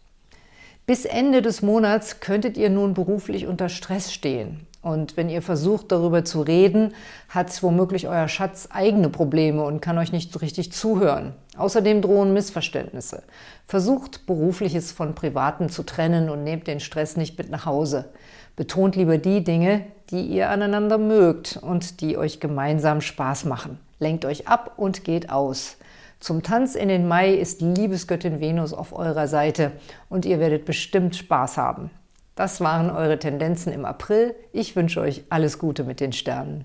Bis Ende des Monats könntet ihr nun beruflich unter Stress stehen. Und wenn ihr versucht, darüber zu reden, hat womöglich euer Schatz eigene Probleme und kann euch nicht richtig zuhören. Außerdem drohen Missverständnisse. Versucht, Berufliches von Privaten zu trennen und nehmt den Stress nicht mit nach Hause. Betont lieber die Dinge, die ihr aneinander mögt und die euch gemeinsam Spaß machen. Lenkt euch ab und geht aus. Zum Tanz in den Mai ist Liebesgöttin Venus auf eurer Seite und ihr werdet bestimmt Spaß haben. Das waren eure Tendenzen im April. Ich wünsche euch alles Gute mit den Sternen.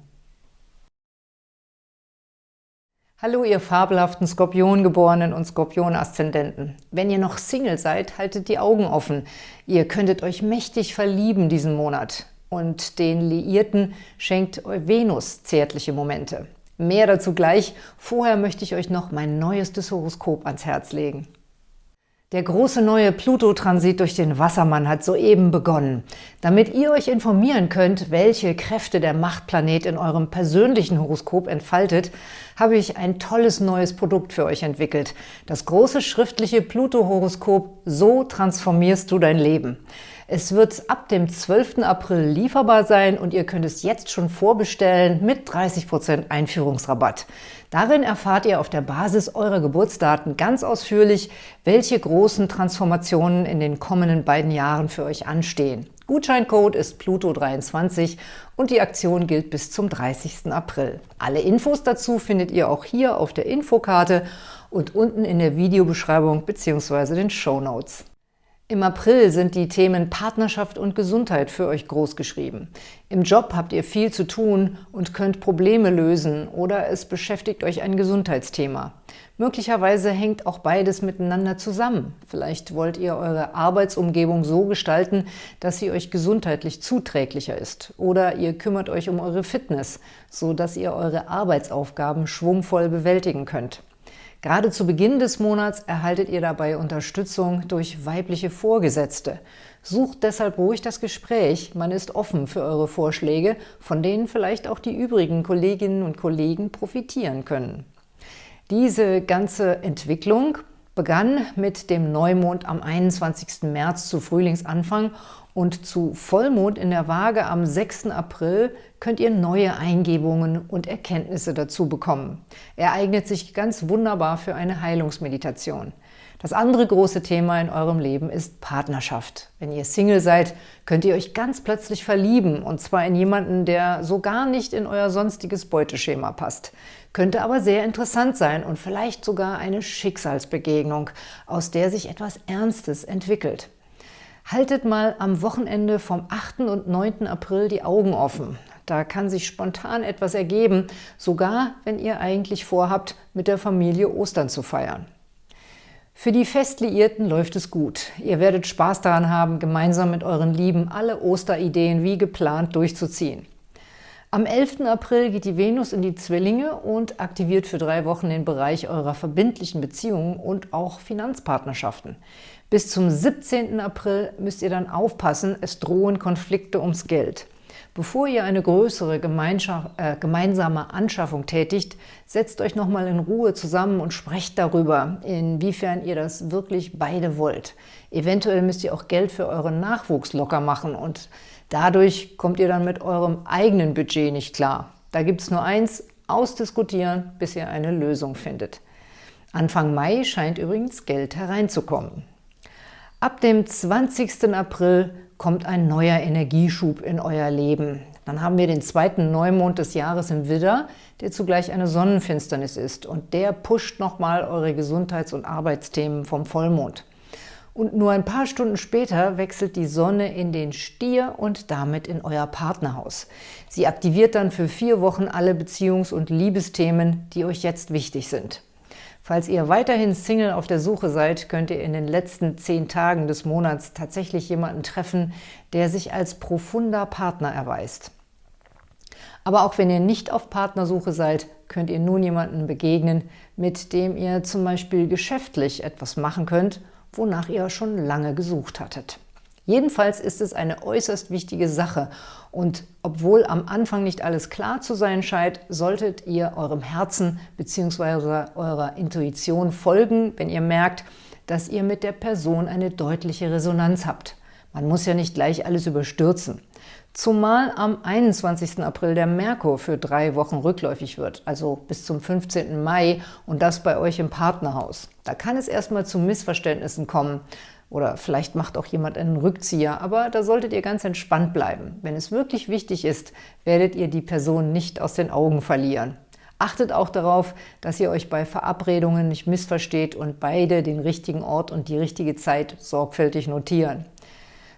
Hallo, ihr fabelhaften Skorpiongeborenen und Skorpion-Aszendenten. Wenn ihr noch Single seid, haltet die Augen offen. Ihr könntet euch mächtig verlieben diesen Monat. Und den Liierten schenkt Venus zärtliche Momente. Mehr dazu gleich. Vorher möchte ich euch noch mein neuestes Horoskop ans Herz legen. Der große neue Pluto-Transit durch den Wassermann hat soeben begonnen. Damit ihr euch informieren könnt, welche Kräfte der Machtplanet in eurem persönlichen Horoskop entfaltet, habe ich ein tolles neues Produkt für euch entwickelt. Das große schriftliche Pluto-Horoskop So transformierst du dein Leben. Es wird ab dem 12. April lieferbar sein und ihr könnt es jetzt schon vorbestellen mit 30% Einführungsrabatt. Darin erfahrt ihr auf der Basis eurer Geburtsdaten ganz ausführlich, welche großen Transformationen in den kommenden beiden Jahren für euch anstehen. Gutscheincode ist Pluto23 und die Aktion gilt bis zum 30. April. Alle Infos dazu findet ihr auch hier auf der Infokarte und unten in der Videobeschreibung bzw. den Show Notes. Im April sind die Themen Partnerschaft und Gesundheit für euch großgeschrieben. Im Job habt ihr viel zu tun und könnt Probleme lösen oder es beschäftigt euch ein Gesundheitsthema. Möglicherweise hängt auch beides miteinander zusammen. Vielleicht wollt ihr eure Arbeitsumgebung so gestalten, dass sie euch gesundheitlich zuträglicher ist. Oder ihr kümmert euch um eure Fitness, so dass ihr eure Arbeitsaufgaben schwungvoll bewältigen könnt. Gerade zu Beginn des Monats erhaltet ihr dabei Unterstützung durch weibliche Vorgesetzte. Sucht deshalb ruhig das Gespräch, man ist offen für eure Vorschläge, von denen vielleicht auch die übrigen Kolleginnen und Kollegen profitieren können. Diese ganze Entwicklung begann mit dem Neumond am 21. März zu Frühlingsanfang und zu Vollmond in der Waage am 6. April könnt ihr neue Eingebungen und Erkenntnisse dazu bekommen. Er eignet sich ganz wunderbar für eine Heilungsmeditation. Das andere große Thema in eurem Leben ist Partnerschaft. Wenn ihr Single seid, könnt ihr euch ganz plötzlich verlieben, und zwar in jemanden, der so gar nicht in euer sonstiges Beuteschema passt. Könnte aber sehr interessant sein und vielleicht sogar eine Schicksalsbegegnung, aus der sich etwas Ernstes entwickelt. Haltet mal am Wochenende vom 8. und 9. April die Augen offen. Da kann sich spontan etwas ergeben, sogar wenn ihr eigentlich vorhabt, mit der Familie Ostern zu feiern. Für die Festliierten läuft es gut. Ihr werdet Spaß daran haben, gemeinsam mit euren Lieben alle Osterideen wie geplant durchzuziehen. Am 11. April geht die Venus in die Zwillinge und aktiviert für drei Wochen den Bereich eurer verbindlichen Beziehungen und auch Finanzpartnerschaften. Bis zum 17. April müsst ihr dann aufpassen, es drohen Konflikte ums Geld. Bevor ihr eine größere äh, gemeinsame Anschaffung tätigt, setzt euch nochmal in Ruhe zusammen und sprecht darüber, inwiefern ihr das wirklich beide wollt. Eventuell müsst ihr auch Geld für euren Nachwuchs locker machen und Dadurch kommt ihr dann mit eurem eigenen Budget nicht klar. Da gibt es nur eins, ausdiskutieren, bis ihr eine Lösung findet. Anfang Mai scheint übrigens Geld hereinzukommen. Ab dem 20. April kommt ein neuer Energieschub in euer Leben. Dann haben wir den zweiten Neumond des Jahres im Widder, der zugleich eine Sonnenfinsternis ist. Und der pusht nochmal eure Gesundheits- und Arbeitsthemen vom Vollmond. Und nur ein paar Stunden später wechselt die Sonne in den Stier und damit in euer Partnerhaus. Sie aktiviert dann für vier Wochen alle Beziehungs- und Liebesthemen, die euch jetzt wichtig sind. Falls ihr weiterhin Single auf der Suche seid, könnt ihr in den letzten zehn Tagen des Monats tatsächlich jemanden treffen, der sich als profunder Partner erweist. Aber auch wenn ihr nicht auf Partnersuche seid, könnt ihr nun jemanden begegnen, mit dem ihr zum Beispiel geschäftlich etwas machen könnt – wonach ihr schon lange gesucht hattet. Jedenfalls ist es eine äußerst wichtige Sache und obwohl am Anfang nicht alles klar zu sein scheint, solltet ihr eurem Herzen bzw. eurer Intuition folgen, wenn ihr merkt, dass ihr mit der Person eine deutliche Resonanz habt. Man muss ja nicht gleich alles überstürzen. Zumal am 21. April der Merkur für drei Wochen rückläufig wird, also bis zum 15. Mai und das bei euch im Partnerhaus. Da kann es erstmal zu Missverständnissen kommen oder vielleicht macht auch jemand einen Rückzieher, aber da solltet ihr ganz entspannt bleiben. Wenn es wirklich wichtig ist, werdet ihr die Person nicht aus den Augen verlieren. Achtet auch darauf, dass ihr euch bei Verabredungen nicht missversteht und beide den richtigen Ort und die richtige Zeit sorgfältig notieren.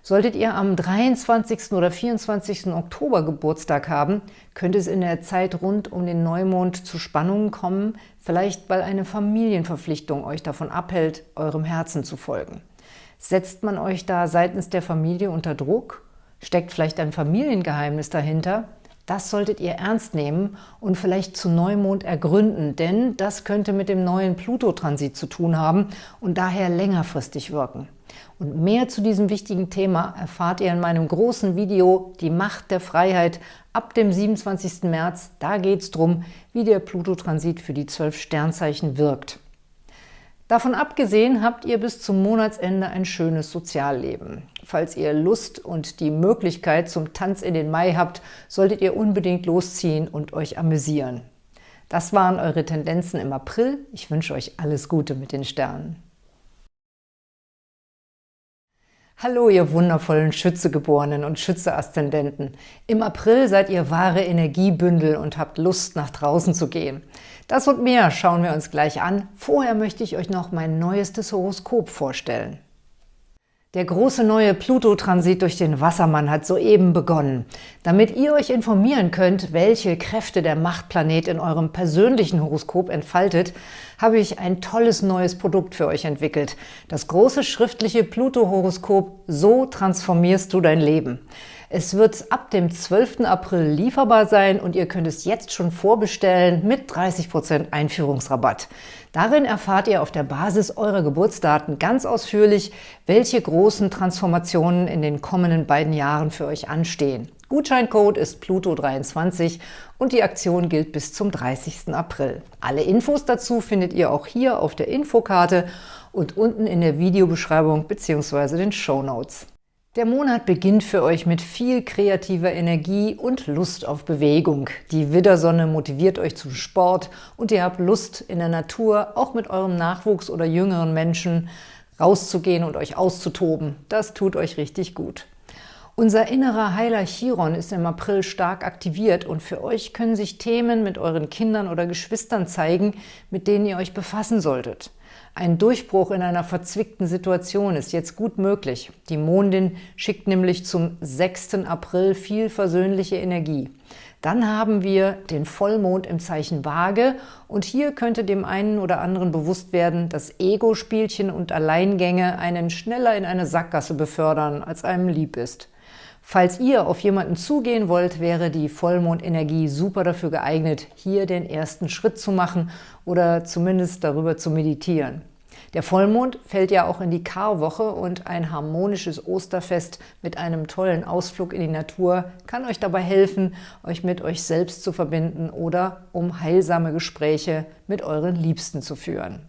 Solltet ihr am 23. oder 24. Oktober Geburtstag haben, könnte es in der Zeit rund um den Neumond zu Spannungen kommen, vielleicht weil eine Familienverpflichtung euch davon abhält, eurem Herzen zu folgen. Setzt man euch da seitens der Familie unter Druck? Steckt vielleicht ein Familiengeheimnis dahinter? Das solltet ihr ernst nehmen und vielleicht zu Neumond ergründen, denn das könnte mit dem neuen Pluto-Transit zu tun haben und daher längerfristig wirken. Und mehr zu diesem wichtigen Thema erfahrt ihr in meinem großen Video Die Macht der Freiheit ab dem 27. März. Da geht es darum, wie der Pluto-Transit für die zwölf Sternzeichen wirkt. Davon abgesehen habt ihr bis zum Monatsende ein schönes Sozialleben. Falls ihr Lust und die Möglichkeit zum Tanz in den Mai habt, solltet ihr unbedingt losziehen und euch amüsieren. Das waren eure Tendenzen im April. Ich wünsche euch alles Gute mit den Sternen. Hallo, ihr wundervollen Schützegeborenen und Schütze-Aszendenten. Im April seid ihr wahre Energiebündel und habt Lust, nach draußen zu gehen. Das und mehr schauen wir uns gleich an. Vorher möchte ich euch noch mein neuestes Horoskop vorstellen. Der große neue Pluto-Transit durch den Wassermann hat soeben begonnen. Damit ihr euch informieren könnt, welche Kräfte der Machtplanet in eurem persönlichen Horoskop entfaltet, habe ich ein tolles neues Produkt für euch entwickelt. Das große schriftliche Pluto-Horoskop So transformierst du dein Leben. Es wird ab dem 12. April lieferbar sein und ihr könnt es jetzt schon vorbestellen mit 30% Einführungsrabatt. Darin erfahrt ihr auf der Basis eurer Geburtsdaten ganz ausführlich, welche großen Transformationen in den kommenden beiden Jahren für euch anstehen. Gutscheincode ist Pluto23 und die Aktion gilt bis zum 30. April. Alle Infos dazu findet ihr auch hier auf der Infokarte und unten in der Videobeschreibung bzw. den Show Notes. Der Monat beginnt für euch mit viel kreativer Energie und Lust auf Bewegung. Die Widdersonne motiviert euch zum Sport und ihr habt Lust, in der Natur, auch mit eurem Nachwuchs oder jüngeren Menschen, rauszugehen und euch auszutoben. Das tut euch richtig gut. Unser innerer Heiler Chiron ist im April stark aktiviert und für euch können sich Themen mit euren Kindern oder Geschwistern zeigen, mit denen ihr euch befassen solltet. Ein Durchbruch in einer verzwickten Situation ist jetzt gut möglich. Die Mondin schickt nämlich zum 6. April viel versöhnliche Energie. Dann haben wir den Vollmond im Zeichen Waage und hier könnte dem einen oder anderen bewusst werden, dass Ego-Spielchen und Alleingänge einen schneller in eine Sackgasse befördern, als einem lieb ist. Falls ihr auf jemanden zugehen wollt, wäre die Vollmondenergie super dafür geeignet, hier den ersten Schritt zu machen oder zumindest darüber zu meditieren. Der Vollmond fällt ja auch in die Karwoche und ein harmonisches Osterfest mit einem tollen Ausflug in die Natur kann euch dabei helfen, euch mit euch selbst zu verbinden oder um heilsame Gespräche mit euren Liebsten zu führen.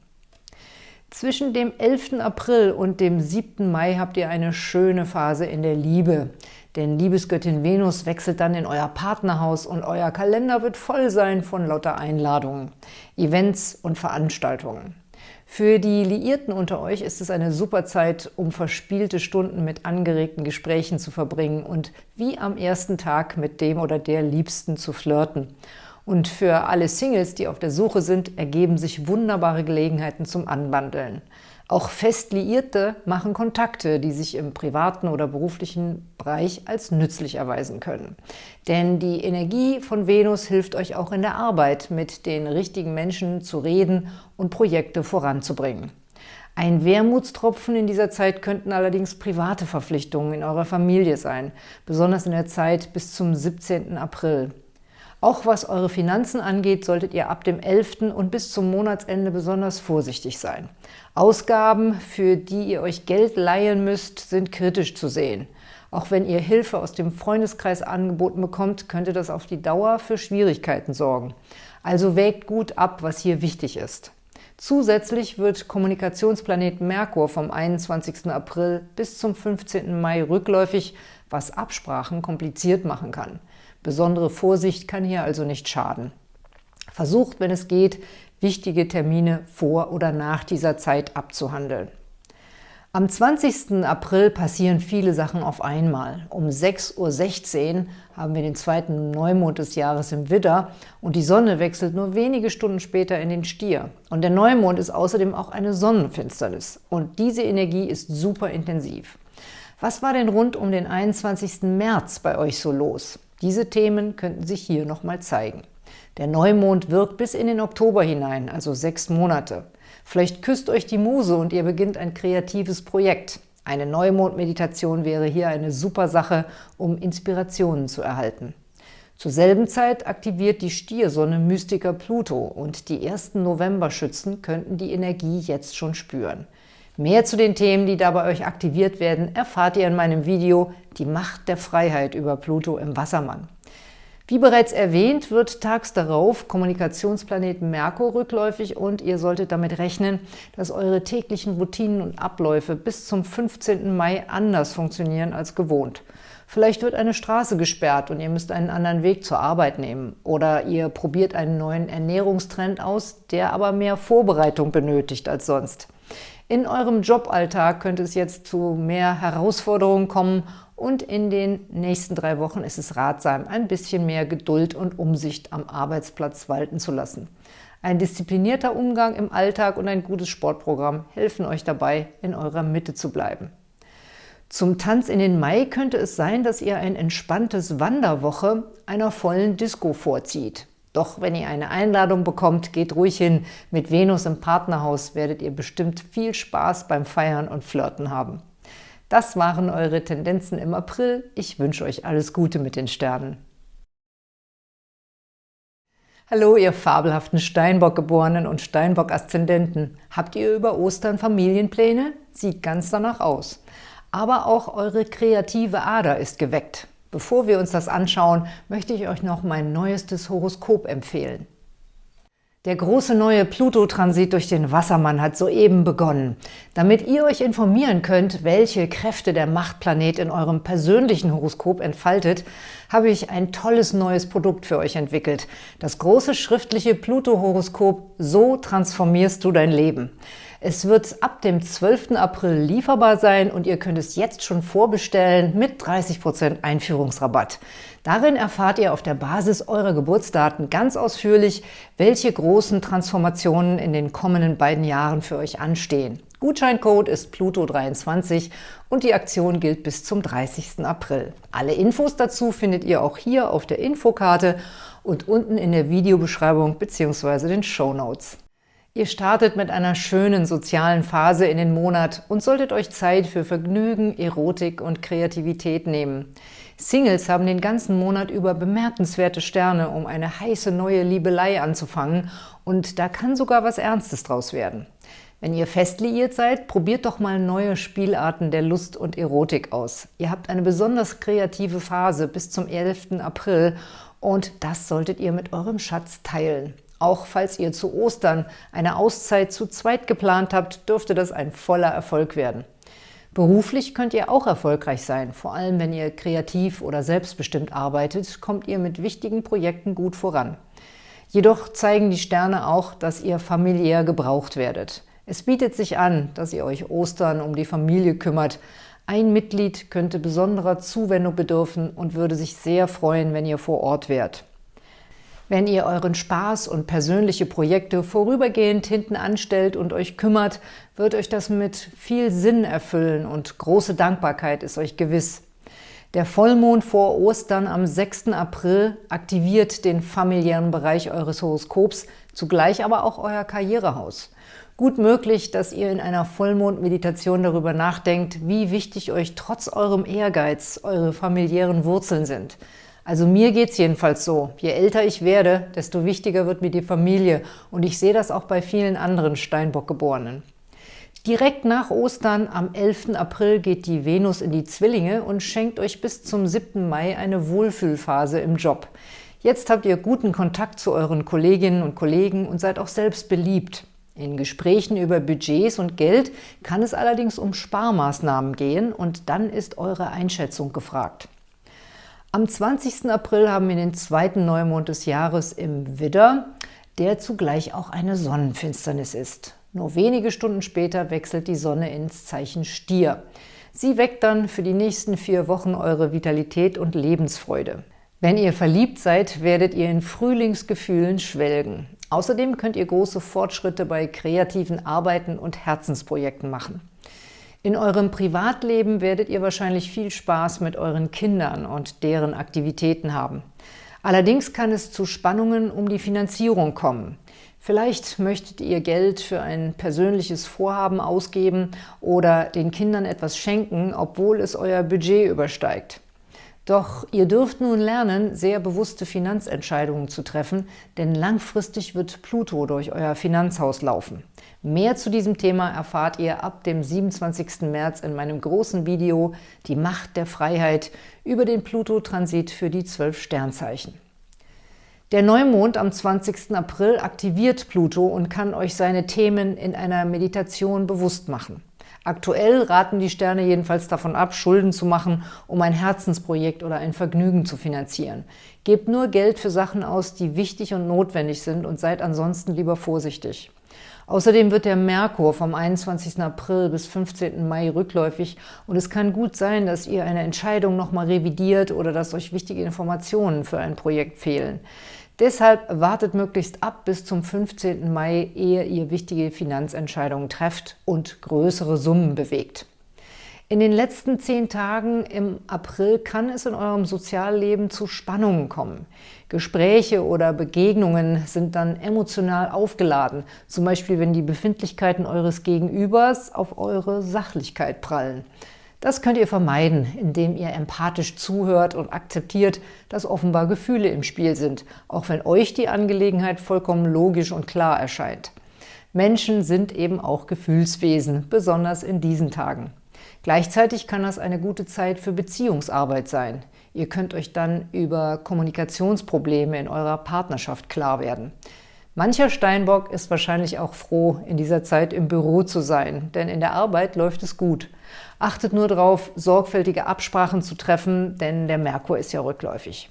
Zwischen dem 11. April und dem 7. Mai habt ihr eine schöne Phase in der Liebe. Denn Liebesgöttin Venus wechselt dann in euer Partnerhaus und euer Kalender wird voll sein von lauter Einladungen, Events und Veranstaltungen. Für die Liierten unter euch ist es eine super Zeit, um verspielte Stunden mit angeregten Gesprächen zu verbringen und wie am ersten Tag mit dem oder der Liebsten zu flirten. Und für alle Singles, die auf der Suche sind, ergeben sich wunderbare Gelegenheiten zum Anbandeln. Auch fest Liierte machen Kontakte, die sich im privaten oder beruflichen Bereich als nützlich erweisen können. Denn die Energie von Venus hilft euch auch in der Arbeit, mit den richtigen Menschen zu reden und Projekte voranzubringen. Ein Wermutstropfen in dieser Zeit könnten allerdings private Verpflichtungen in eurer Familie sein, besonders in der Zeit bis zum 17. April. Auch was eure Finanzen angeht, solltet ihr ab dem 11. und bis zum Monatsende besonders vorsichtig sein. Ausgaben, für die ihr euch Geld leihen müsst, sind kritisch zu sehen. Auch wenn ihr Hilfe aus dem Freundeskreis angeboten bekommt, könnte das auf die Dauer für Schwierigkeiten sorgen. Also wägt gut ab, was hier wichtig ist. Zusätzlich wird Kommunikationsplanet Merkur vom 21. April bis zum 15. Mai rückläufig, was Absprachen kompliziert machen kann. Besondere Vorsicht kann hier also nicht schaden. Versucht, wenn es geht, wichtige Termine vor oder nach dieser Zeit abzuhandeln. Am 20. April passieren viele Sachen auf einmal. Um 6.16 Uhr haben wir den zweiten Neumond des Jahres im Widder und die Sonne wechselt nur wenige Stunden später in den Stier. Und der Neumond ist außerdem auch eine Sonnenfinsternis. Und diese Energie ist super intensiv. Was war denn rund um den 21. März bei euch so los? Diese Themen könnten sich hier nochmal zeigen. Der Neumond wirkt bis in den Oktober hinein, also sechs Monate. Vielleicht küsst euch die Muse und ihr beginnt ein kreatives Projekt. Eine Neumond-Meditation wäre hier eine super Sache, um Inspirationen zu erhalten. Zur selben Zeit aktiviert die Stiersonne Mystiker Pluto und die ersten Novemberschützen könnten die Energie jetzt schon spüren. Mehr zu den Themen, die da bei euch aktiviert werden, erfahrt ihr in meinem Video Die Macht der Freiheit über Pluto im Wassermann. Wie bereits erwähnt, wird tags darauf Kommunikationsplanet Merkur rückläufig und ihr solltet damit rechnen, dass eure täglichen Routinen und Abläufe bis zum 15. Mai anders funktionieren als gewohnt. Vielleicht wird eine Straße gesperrt und ihr müsst einen anderen Weg zur Arbeit nehmen. Oder ihr probiert einen neuen Ernährungstrend aus, der aber mehr Vorbereitung benötigt als sonst. In eurem Joballtag könnte es jetzt zu mehr Herausforderungen kommen und in den nächsten drei Wochen ist es ratsam, ein bisschen mehr Geduld und Umsicht am Arbeitsplatz walten zu lassen. Ein disziplinierter Umgang im Alltag und ein gutes Sportprogramm helfen euch dabei, in eurer Mitte zu bleiben. Zum Tanz in den Mai könnte es sein, dass ihr ein entspanntes Wanderwoche einer vollen Disco vorzieht. Doch wenn ihr eine Einladung bekommt, geht ruhig hin. Mit Venus im Partnerhaus werdet ihr bestimmt viel Spaß beim Feiern und Flirten haben. Das waren eure Tendenzen im April. Ich wünsche euch alles Gute mit den Sternen. Hallo, ihr fabelhaften Steinbock-Geborenen und Steinbock-Aszendenten. Habt ihr über Ostern Familienpläne? Sieht ganz danach aus. Aber auch eure kreative Ader ist geweckt. Bevor wir uns das anschauen, möchte ich euch noch mein neuestes Horoskop empfehlen. Der große neue Pluto-Transit durch den Wassermann hat soeben begonnen. Damit ihr euch informieren könnt, welche Kräfte der Machtplanet in eurem persönlichen Horoskop entfaltet, habe ich ein tolles neues Produkt für euch entwickelt. Das große schriftliche Pluto-Horoskop So transformierst du dein Leben. Es wird ab dem 12. April lieferbar sein und ihr könnt es jetzt schon vorbestellen mit 30% Einführungsrabatt. Darin erfahrt ihr auf der Basis eurer Geburtsdaten ganz ausführlich, welche großen Transformationen in den kommenden beiden Jahren für euch anstehen. Gutscheincode ist Pluto23 und die Aktion gilt bis zum 30. April. Alle Infos dazu findet ihr auch hier auf der Infokarte und unten in der Videobeschreibung bzw. den Show Notes. Ihr startet mit einer schönen sozialen Phase in den Monat und solltet euch Zeit für Vergnügen, Erotik und Kreativität nehmen. Singles haben den ganzen Monat über bemerkenswerte Sterne, um eine heiße neue Liebelei anzufangen und da kann sogar was Ernstes draus werden. Wenn ihr fest liiert seid, probiert doch mal neue Spielarten der Lust und Erotik aus. Ihr habt eine besonders kreative Phase bis zum 11. April und das solltet ihr mit eurem Schatz teilen. Auch falls ihr zu Ostern eine Auszeit zu zweit geplant habt, dürfte das ein voller Erfolg werden. Beruflich könnt ihr auch erfolgreich sein. Vor allem, wenn ihr kreativ oder selbstbestimmt arbeitet, kommt ihr mit wichtigen Projekten gut voran. Jedoch zeigen die Sterne auch, dass ihr familiär gebraucht werdet. Es bietet sich an, dass ihr euch Ostern um die Familie kümmert. Ein Mitglied könnte besonderer Zuwendung bedürfen und würde sich sehr freuen, wenn ihr vor Ort wärt. Wenn ihr euren Spaß und persönliche Projekte vorübergehend hinten anstellt und euch kümmert, wird euch das mit viel Sinn erfüllen und große Dankbarkeit ist euch gewiss. Der Vollmond vor Ostern am 6. April aktiviert den familiären Bereich eures Horoskops, zugleich aber auch euer Karrierehaus. Gut möglich, dass ihr in einer Vollmond-Meditation darüber nachdenkt, wie wichtig euch trotz eurem Ehrgeiz eure familiären Wurzeln sind – also mir geht's jedenfalls so. Je älter ich werde, desto wichtiger wird mir die Familie. Und ich sehe das auch bei vielen anderen Steinbock-Geborenen. Direkt nach Ostern am 11. April geht die Venus in die Zwillinge und schenkt euch bis zum 7. Mai eine Wohlfühlphase im Job. Jetzt habt ihr guten Kontakt zu euren Kolleginnen und Kollegen und seid auch selbst beliebt. In Gesprächen über Budgets und Geld kann es allerdings um Sparmaßnahmen gehen und dann ist eure Einschätzung gefragt. Am 20. April haben wir den zweiten Neumond des Jahres im Widder, der zugleich auch eine Sonnenfinsternis ist. Nur wenige Stunden später wechselt die Sonne ins Zeichen Stier. Sie weckt dann für die nächsten vier Wochen eure Vitalität und Lebensfreude. Wenn ihr verliebt seid, werdet ihr in Frühlingsgefühlen schwelgen. Außerdem könnt ihr große Fortschritte bei kreativen Arbeiten und Herzensprojekten machen. In eurem Privatleben werdet ihr wahrscheinlich viel Spaß mit euren Kindern und deren Aktivitäten haben. Allerdings kann es zu Spannungen um die Finanzierung kommen. Vielleicht möchtet ihr Geld für ein persönliches Vorhaben ausgeben oder den Kindern etwas schenken, obwohl es euer Budget übersteigt. Doch ihr dürft nun lernen, sehr bewusste Finanzentscheidungen zu treffen, denn langfristig wird Pluto durch euer Finanzhaus laufen. Mehr zu diesem Thema erfahrt ihr ab dem 27. März in meinem großen Video Die Macht der Freiheit über den Pluto-Transit für die zwölf Sternzeichen. Der Neumond am 20. April aktiviert Pluto und kann euch seine Themen in einer Meditation bewusst machen. Aktuell raten die Sterne jedenfalls davon ab, Schulden zu machen, um ein Herzensprojekt oder ein Vergnügen zu finanzieren. Gebt nur Geld für Sachen aus, die wichtig und notwendig sind und seid ansonsten lieber vorsichtig. Außerdem wird der Merkur vom 21. April bis 15. Mai rückläufig und es kann gut sein, dass ihr eine Entscheidung nochmal revidiert oder dass euch wichtige Informationen für ein Projekt fehlen. Deshalb wartet möglichst ab bis zum 15. Mai, ehe ihr wichtige Finanzentscheidungen trefft und größere Summen bewegt. In den letzten zehn Tagen im April kann es in eurem Sozialleben zu Spannungen kommen. Gespräche oder Begegnungen sind dann emotional aufgeladen, zum Beispiel wenn die Befindlichkeiten eures Gegenübers auf eure Sachlichkeit prallen. Das könnt ihr vermeiden, indem ihr empathisch zuhört und akzeptiert, dass offenbar Gefühle im Spiel sind, auch wenn euch die Angelegenheit vollkommen logisch und klar erscheint. Menschen sind eben auch Gefühlswesen, besonders in diesen Tagen. Gleichzeitig kann das eine gute Zeit für Beziehungsarbeit sein. Ihr könnt euch dann über Kommunikationsprobleme in eurer Partnerschaft klar werden. Mancher Steinbock ist wahrscheinlich auch froh, in dieser Zeit im Büro zu sein, denn in der Arbeit läuft es gut. Achtet nur darauf, sorgfältige Absprachen zu treffen, denn der Merkur ist ja rückläufig.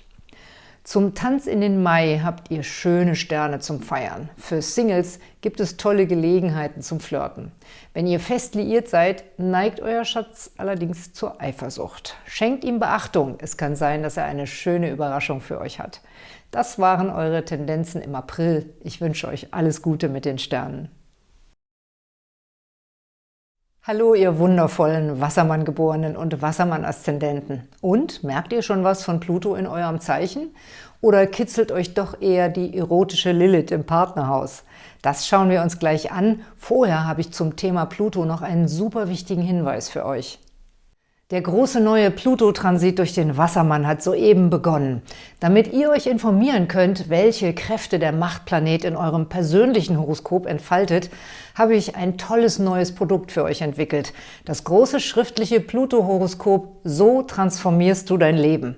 Zum Tanz in den Mai habt ihr schöne Sterne zum Feiern. Für Singles gibt es tolle Gelegenheiten zum Flirten. Wenn ihr fest liiert seid, neigt euer Schatz allerdings zur Eifersucht. Schenkt ihm Beachtung, es kann sein, dass er eine schöne Überraschung für euch hat. Das waren eure Tendenzen im April. Ich wünsche euch alles Gute mit den Sternen. Hallo, ihr wundervollen Wassermann-Geborenen und Wassermann-Aszendenten. Und, merkt ihr schon was von Pluto in eurem Zeichen? Oder kitzelt euch doch eher die erotische Lilith im Partnerhaus? Das schauen wir uns gleich an. Vorher habe ich zum Thema Pluto noch einen super wichtigen Hinweis für euch. Der große neue Pluto-Transit durch den Wassermann hat soeben begonnen. Damit ihr euch informieren könnt, welche Kräfte der Machtplanet in eurem persönlichen Horoskop entfaltet, habe ich ein tolles neues Produkt für euch entwickelt. Das große schriftliche Pluto-Horoskop So transformierst du dein Leben.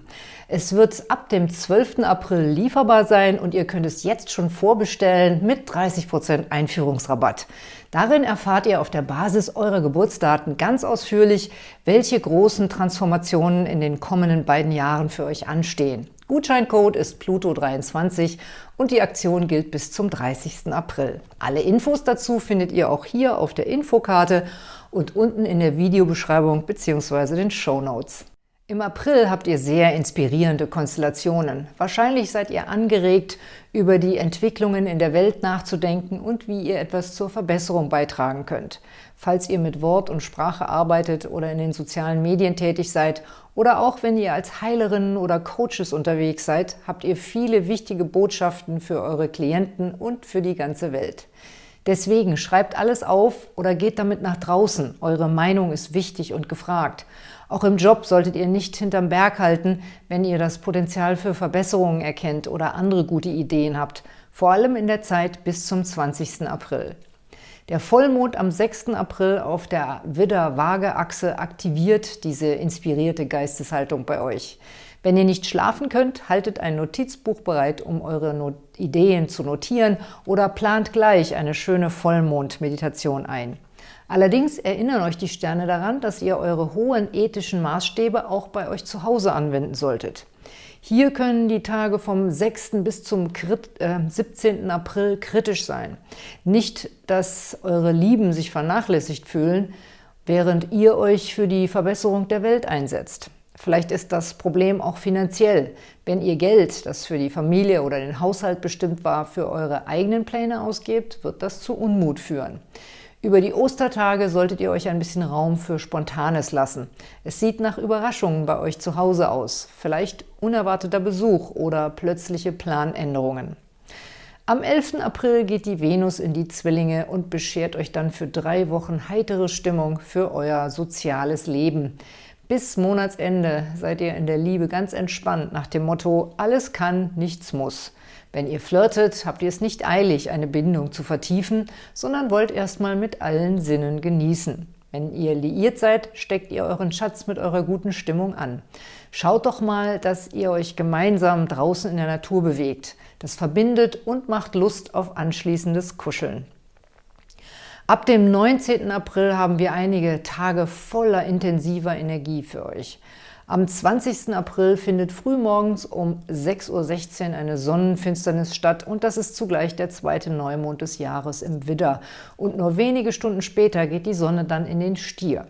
Es wird ab dem 12. April lieferbar sein und ihr könnt es jetzt schon vorbestellen mit 30% Einführungsrabatt. Darin erfahrt ihr auf der Basis eurer Geburtsdaten ganz ausführlich, welche großen Transformationen in den kommenden beiden Jahren für euch anstehen. Gutscheincode ist Pluto23 und die Aktion gilt bis zum 30. April. Alle Infos dazu findet ihr auch hier auf der Infokarte und unten in der Videobeschreibung bzw. den Show Notes. Im April habt ihr sehr inspirierende Konstellationen. Wahrscheinlich seid ihr angeregt, über die Entwicklungen in der Welt nachzudenken und wie ihr etwas zur Verbesserung beitragen könnt. Falls ihr mit Wort und Sprache arbeitet oder in den sozialen Medien tätig seid oder auch wenn ihr als Heilerinnen oder Coaches unterwegs seid, habt ihr viele wichtige Botschaften für eure Klienten und für die ganze Welt. Deswegen schreibt alles auf oder geht damit nach draußen. Eure Meinung ist wichtig und gefragt. Auch im Job solltet ihr nicht hinterm Berg halten, wenn ihr das Potenzial für Verbesserungen erkennt oder andere gute Ideen habt, vor allem in der Zeit bis zum 20. April. Der Vollmond am 6. April auf der Widder-Waage-Achse aktiviert diese inspirierte Geisteshaltung bei euch. Wenn ihr nicht schlafen könnt, haltet ein Notizbuch bereit, um eure Not Ideen zu notieren oder plant gleich eine schöne Vollmond-Meditation ein. Allerdings erinnern euch die Sterne daran, dass ihr eure hohen ethischen Maßstäbe auch bei euch zu Hause anwenden solltet. Hier können die Tage vom 6. bis zum 17. Äh, April kritisch sein. Nicht, dass eure Lieben sich vernachlässigt fühlen, während ihr euch für die Verbesserung der Welt einsetzt. Vielleicht ist das Problem auch finanziell. Wenn ihr Geld, das für die Familie oder den Haushalt bestimmt war, für eure eigenen Pläne ausgebt, wird das zu Unmut führen. Über die Ostertage solltet ihr euch ein bisschen Raum für Spontanes lassen. Es sieht nach Überraschungen bei euch zu Hause aus, vielleicht unerwarteter Besuch oder plötzliche Planänderungen. Am 11. April geht die Venus in die Zwillinge und beschert euch dann für drei Wochen heitere Stimmung für euer soziales Leben. Bis Monatsende seid ihr in der Liebe ganz entspannt nach dem Motto, alles kann, nichts muss. Wenn ihr flirtet, habt ihr es nicht eilig, eine Bindung zu vertiefen, sondern wollt erstmal mit allen Sinnen genießen. Wenn ihr liiert seid, steckt ihr euren Schatz mit eurer guten Stimmung an. Schaut doch mal, dass ihr euch gemeinsam draußen in der Natur bewegt. Das verbindet und macht Lust auf anschließendes Kuscheln. Ab dem 19. April haben wir einige Tage voller intensiver Energie für euch. Am 20. April findet frühmorgens um 6.16 Uhr eine Sonnenfinsternis statt und das ist zugleich der zweite Neumond des Jahres im Widder. Und nur wenige Stunden später geht die Sonne dann in den Stier.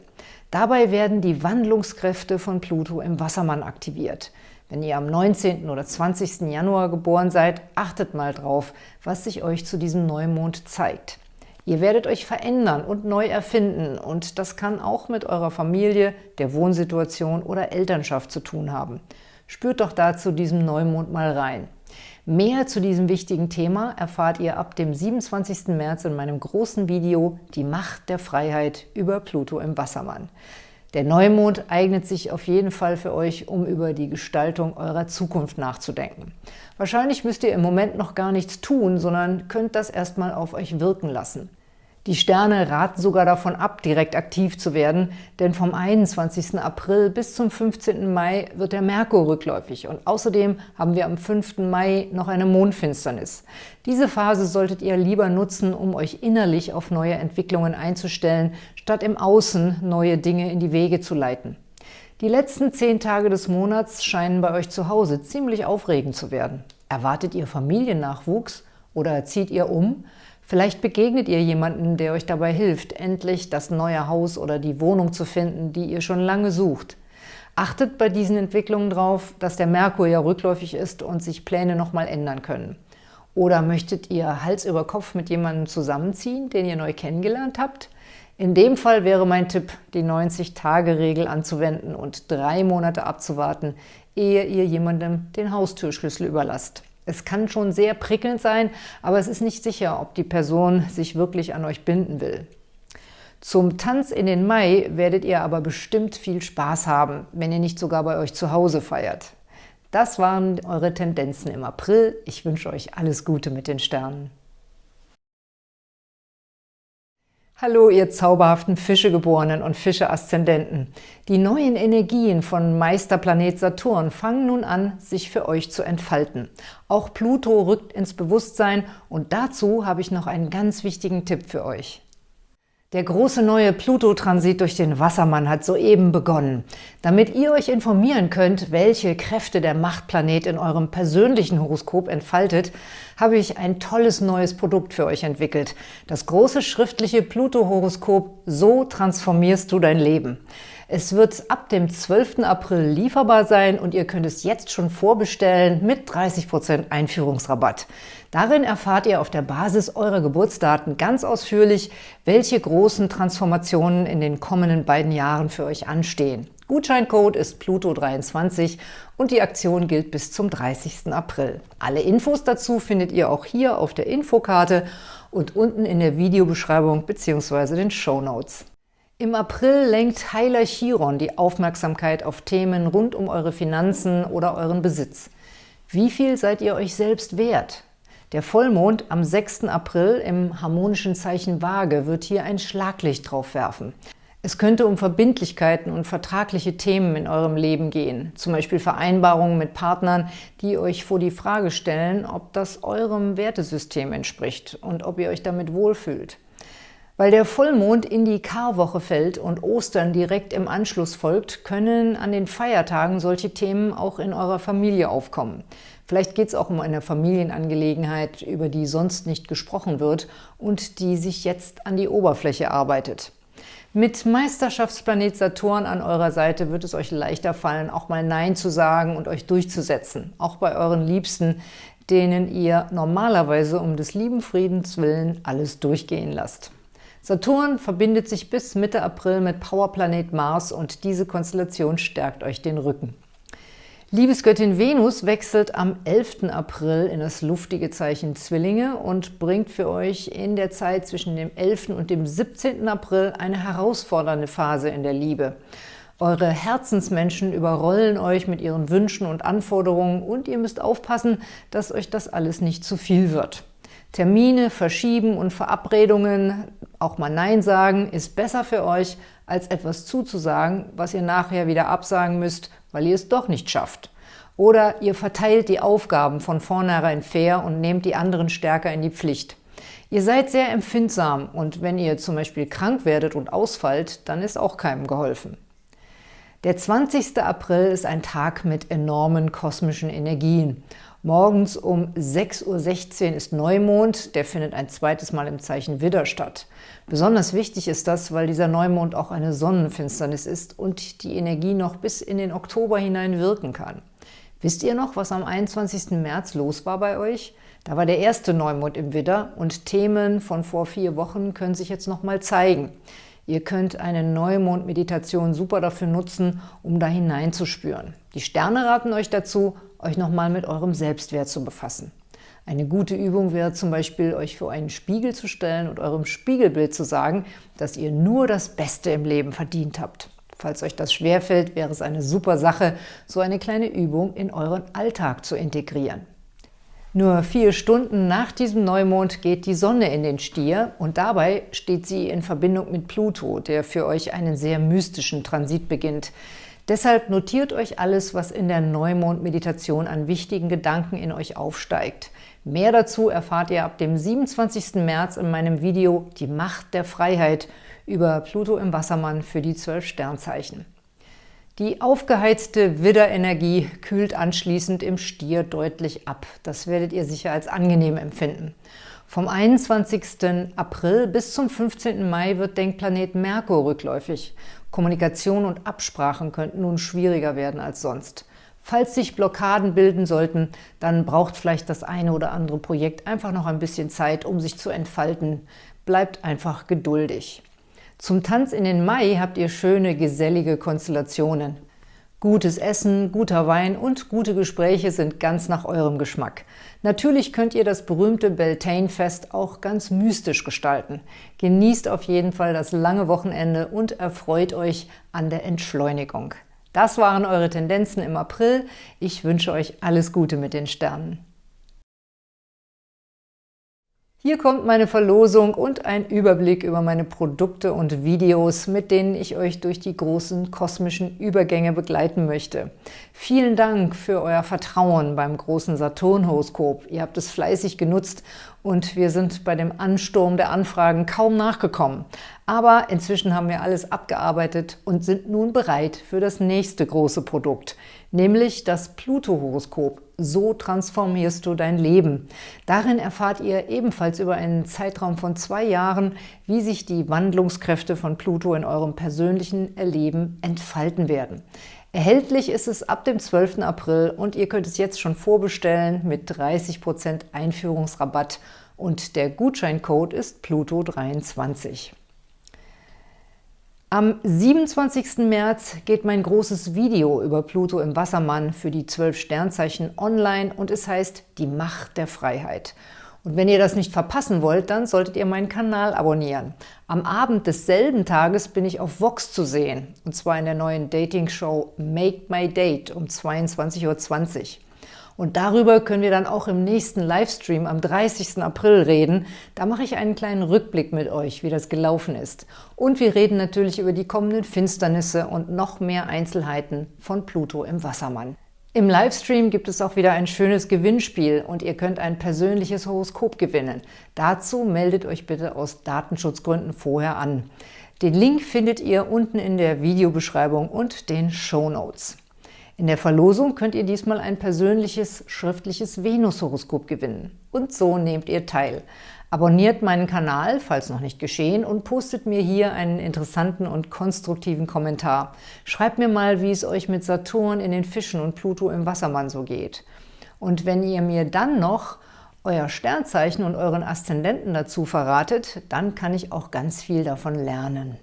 Dabei werden die Wandlungskräfte von Pluto im Wassermann aktiviert. Wenn ihr am 19. oder 20. Januar geboren seid, achtet mal drauf, was sich euch zu diesem Neumond zeigt. Ihr werdet euch verändern und neu erfinden und das kann auch mit eurer Familie, der Wohnsituation oder Elternschaft zu tun haben. Spürt doch dazu diesem Neumond mal rein. Mehr zu diesem wichtigen Thema erfahrt ihr ab dem 27. März in meinem großen Video Die Macht der Freiheit über Pluto im Wassermann. Der Neumond eignet sich auf jeden Fall für euch, um über die Gestaltung eurer Zukunft nachzudenken. Wahrscheinlich müsst ihr im Moment noch gar nichts tun, sondern könnt das erstmal auf euch wirken lassen. Die Sterne raten sogar davon ab, direkt aktiv zu werden, denn vom 21. April bis zum 15. Mai wird der Merkur rückläufig und außerdem haben wir am 5. Mai noch eine Mondfinsternis. Diese Phase solltet ihr lieber nutzen, um euch innerlich auf neue Entwicklungen einzustellen, statt im Außen neue Dinge in die Wege zu leiten. Die letzten zehn Tage des Monats scheinen bei euch zu Hause ziemlich aufregend zu werden. Erwartet ihr Familiennachwuchs oder zieht ihr um? Vielleicht begegnet ihr jemanden, der euch dabei hilft, endlich das neue Haus oder die Wohnung zu finden, die ihr schon lange sucht. Achtet bei diesen Entwicklungen darauf, dass der Merkur ja rückläufig ist und sich Pläne nochmal ändern können. Oder möchtet ihr Hals über Kopf mit jemandem zusammenziehen, den ihr neu kennengelernt habt? In dem Fall wäre mein Tipp, die 90-Tage-Regel anzuwenden und drei Monate abzuwarten, ehe ihr jemandem den Haustürschlüssel überlasst. Es kann schon sehr prickelnd sein, aber es ist nicht sicher, ob die Person sich wirklich an euch binden will. Zum Tanz in den Mai werdet ihr aber bestimmt viel Spaß haben, wenn ihr nicht sogar bei euch zu Hause feiert. Das waren eure Tendenzen im April. Ich wünsche euch alles Gute mit den Sternen. Hallo, ihr zauberhaften Fischegeborenen und Fische-Aszendenten. Die neuen Energien von Meisterplanet Saturn fangen nun an, sich für euch zu entfalten. Auch Pluto rückt ins Bewusstsein und dazu habe ich noch einen ganz wichtigen Tipp für euch. Der große neue Pluto-Transit durch den Wassermann hat soeben begonnen. Damit ihr euch informieren könnt, welche Kräfte der Machtplanet in eurem persönlichen Horoskop entfaltet, habe ich ein tolles neues Produkt für euch entwickelt. Das große schriftliche Pluto-Horoskop So transformierst du dein Leben. Es wird ab dem 12. April lieferbar sein und ihr könnt es jetzt schon vorbestellen mit 30% Einführungsrabatt. Darin erfahrt ihr auf der Basis eurer Geburtsdaten ganz ausführlich, welche großen Transformationen in den kommenden beiden Jahren für euch anstehen. Gutscheincode ist Pluto23 und die Aktion gilt bis zum 30. April. Alle Infos dazu findet ihr auch hier auf der Infokarte und unten in der Videobeschreibung bzw. den Show Notes. Im April lenkt Heiler Chiron die Aufmerksamkeit auf Themen rund um eure Finanzen oder euren Besitz. Wie viel seid ihr euch selbst wert? Der Vollmond am 6. April im harmonischen Zeichen Waage wird hier ein Schlaglicht drauf werfen. Es könnte um Verbindlichkeiten und vertragliche Themen in eurem Leben gehen, zum Beispiel Vereinbarungen mit Partnern, die euch vor die Frage stellen, ob das eurem Wertesystem entspricht und ob ihr euch damit wohlfühlt. Weil der Vollmond in die Karwoche fällt und Ostern direkt im Anschluss folgt, können an den Feiertagen solche Themen auch in eurer Familie aufkommen. Vielleicht geht es auch um eine Familienangelegenheit, über die sonst nicht gesprochen wird und die sich jetzt an die Oberfläche arbeitet. Mit Meisterschaftsplanet Saturn an eurer Seite wird es euch leichter fallen, auch mal Nein zu sagen und euch durchzusetzen, auch bei euren Liebsten, denen ihr normalerweise um des lieben Friedens willen alles durchgehen lasst. Saturn verbindet sich bis Mitte April mit Powerplanet Mars und diese Konstellation stärkt euch den Rücken. Liebesgöttin Venus wechselt am 11. April in das luftige Zeichen Zwillinge und bringt für euch in der Zeit zwischen dem 11. und dem 17. April eine herausfordernde Phase in der Liebe. Eure Herzensmenschen überrollen euch mit ihren Wünschen und Anforderungen und ihr müsst aufpassen, dass euch das alles nicht zu viel wird. Termine verschieben und Verabredungen, auch mal Nein sagen, ist besser für euch, als etwas zuzusagen, was ihr nachher wieder absagen müsst, weil ihr es doch nicht schafft. Oder ihr verteilt die Aufgaben von vornherein fair und nehmt die anderen stärker in die Pflicht. Ihr seid sehr empfindsam und wenn ihr zum Beispiel krank werdet und ausfallt, dann ist auch keinem geholfen. Der 20. April ist ein Tag mit enormen kosmischen Energien. Morgens um 6.16 Uhr ist Neumond, der findet ein zweites Mal im Zeichen Widder statt. Besonders wichtig ist das, weil dieser Neumond auch eine Sonnenfinsternis ist und die Energie noch bis in den Oktober hinein wirken kann. Wisst ihr noch, was am 21. März los war bei euch? Da war der erste Neumond im Widder und Themen von vor vier Wochen können sich jetzt nochmal zeigen. Ihr könnt eine Neumond-Meditation super dafür nutzen, um da hineinzuspüren. Die Sterne raten euch dazu, euch nochmal mit eurem Selbstwert zu befassen. Eine gute Übung wäre zum Beispiel, euch vor einen Spiegel zu stellen und eurem Spiegelbild zu sagen, dass ihr nur das Beste im Leben verdient habt. Falls euch das schwerfällt, wäre es eine super Sache, so eine kleine Übung in euren Alltag zu integrieren. Nur vier Stunden nach diesem Neumond geht die Sonne in den Stier und dabei steht sie in Verbindung mit Pluto, der für euch einen sehr mystischen Transit beginnt. Deshalb notiert euch alles, was in der Neumond-Meditation an wichtigen Gedanken in euch aufsteigt. Mehr dazu erfahrt ihr ab dem 27. März in meinem Video Die Macht der Freiheit über Pluto im Wassermann für die zwölf Sternzeichen. Die aufgeheizte Widderenergie kühlt anschließend im Stier deutlich ab. Das werdet ihr sicher als angenehm empfinden. Vom 21. April bis zum 15. Mai wird Denkplanet Merkur rückläufig. Kommunikation und Absprachen könnten nun schwieriger werden als sonst. Falls sich Blockaden bilden sollten, dann braucht vielleicht das eine oder andere Projekt einfach noch ein bisschen Zeit, um sich zu entfalten. Bleibt einfach geduldig. Zum Tanz in den Mai habt ihr schöne, gesellige Konstellationen. Gutes Essen, guter Wein und gute Gespräche sind ganz nach eurem Geschmack. Natürlich könnt ihr das berühmte Beltane-Fest auch ganz mystisch gestalten. Genießt auf jeden Fall das lange Wochenende und erfreut euch an der Entschleunigung. Das waren eure Tendenzen im April. Ich wünsche euch alles Gute mit den Sternen. Hier kommt meine Verlosung und ein Überblick über meine Produkte und Videos, mit denen ich euch durch die großen kosmischen Übergänge begleiten möchte. Vielen Dank für euer Vertrauen beim großen Saturn-Horoskop. Ihr habt es fleißig genutzt und wir sind bei dem Ansturm der Anfragen kaum nachgekommen. Aber inzwischen haben wir alles abgearbeitet und sind nun bereit für das nächste große Produkt, nämlich das Pluto-Horoskop. So transformierst du dein Leben. Darin erfahrt ihr ebenfalls über einen Zeitraum von zwei Jahren, wie sich die Wandlungskräfte von Pluto in eurem persönlichen Erleben entfalten werden. Erhältlich ist es ab dem 12. April und ihr könnt es jetzt schon vorbestellen mit 30% Einführungsrabatt und der Gutscheincode ist Pluto23. Am 27. März geht mein großes Video über Pluto im Wassermann für die 12 Sternzeichen online und es heißt Die Macht der Freiheit. Und wenn ihr das nicht verpassen wollt, dann solltet ihr meinen Kanal abonnieren. Am Abend desselben Tages bin ich auf Vox zu sehen, und zwar in der neuen Dating-Show Make My Date um 22.20 Uhr. Und darüber können wir dann auch im nächsten Livestream am 30. April reden. Da mache ich einen kleinen Rückblick mit euch, wie das gelaufen ist. Und wir reden natürlich über die kommenden Finsternisse und noch mehr Einzelheiten von Pluto im Wassermann. Im Livestream gibt es auch wieder ein schönes Gewinnspiel und ihr könnt ein persönliches Horoskop gewinnen. Dazu meldet euch bitte aus Datenschutzgründen vorher an. Den Link findet ihr unten in der Videobeschreibung und den Show Notes. In der Verlosung könnt ihr diesmal ein persönliches schriftliches Venus-Horoskop gewinnen. Und so nehmt ihr teil. Abonniert meinen Kanal, falls noch nicht geschehen, und postet mir hier einen interessanten und konstruktiven Kommentar. Schreibt mir mal, wie es euch mit Saturn in den Fischen und Pluto im Wassermann so geht. Und wenn ihr mir dann noch euer Sternzeichen und euren Aszendenten dazu verratet, dann kann ich auch ganz viel davon lernen.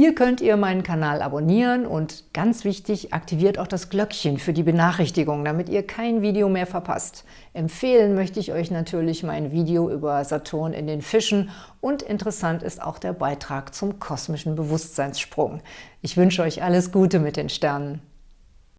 Hier könnt ihr meinen Kanal abonnieren und ganz wichtig, aktiviert auch das Glöckchen für die Benachrichtigung, damit ihr kein Video mehr verpasst. Empfehlen möchte ich euch natürlich mein Video über Saturn in den Fischen und interessant ist auch der Beitrag zum kosmischen Bewusstseinssprung. Ich wünsche euch alles Gute mit den Sternen.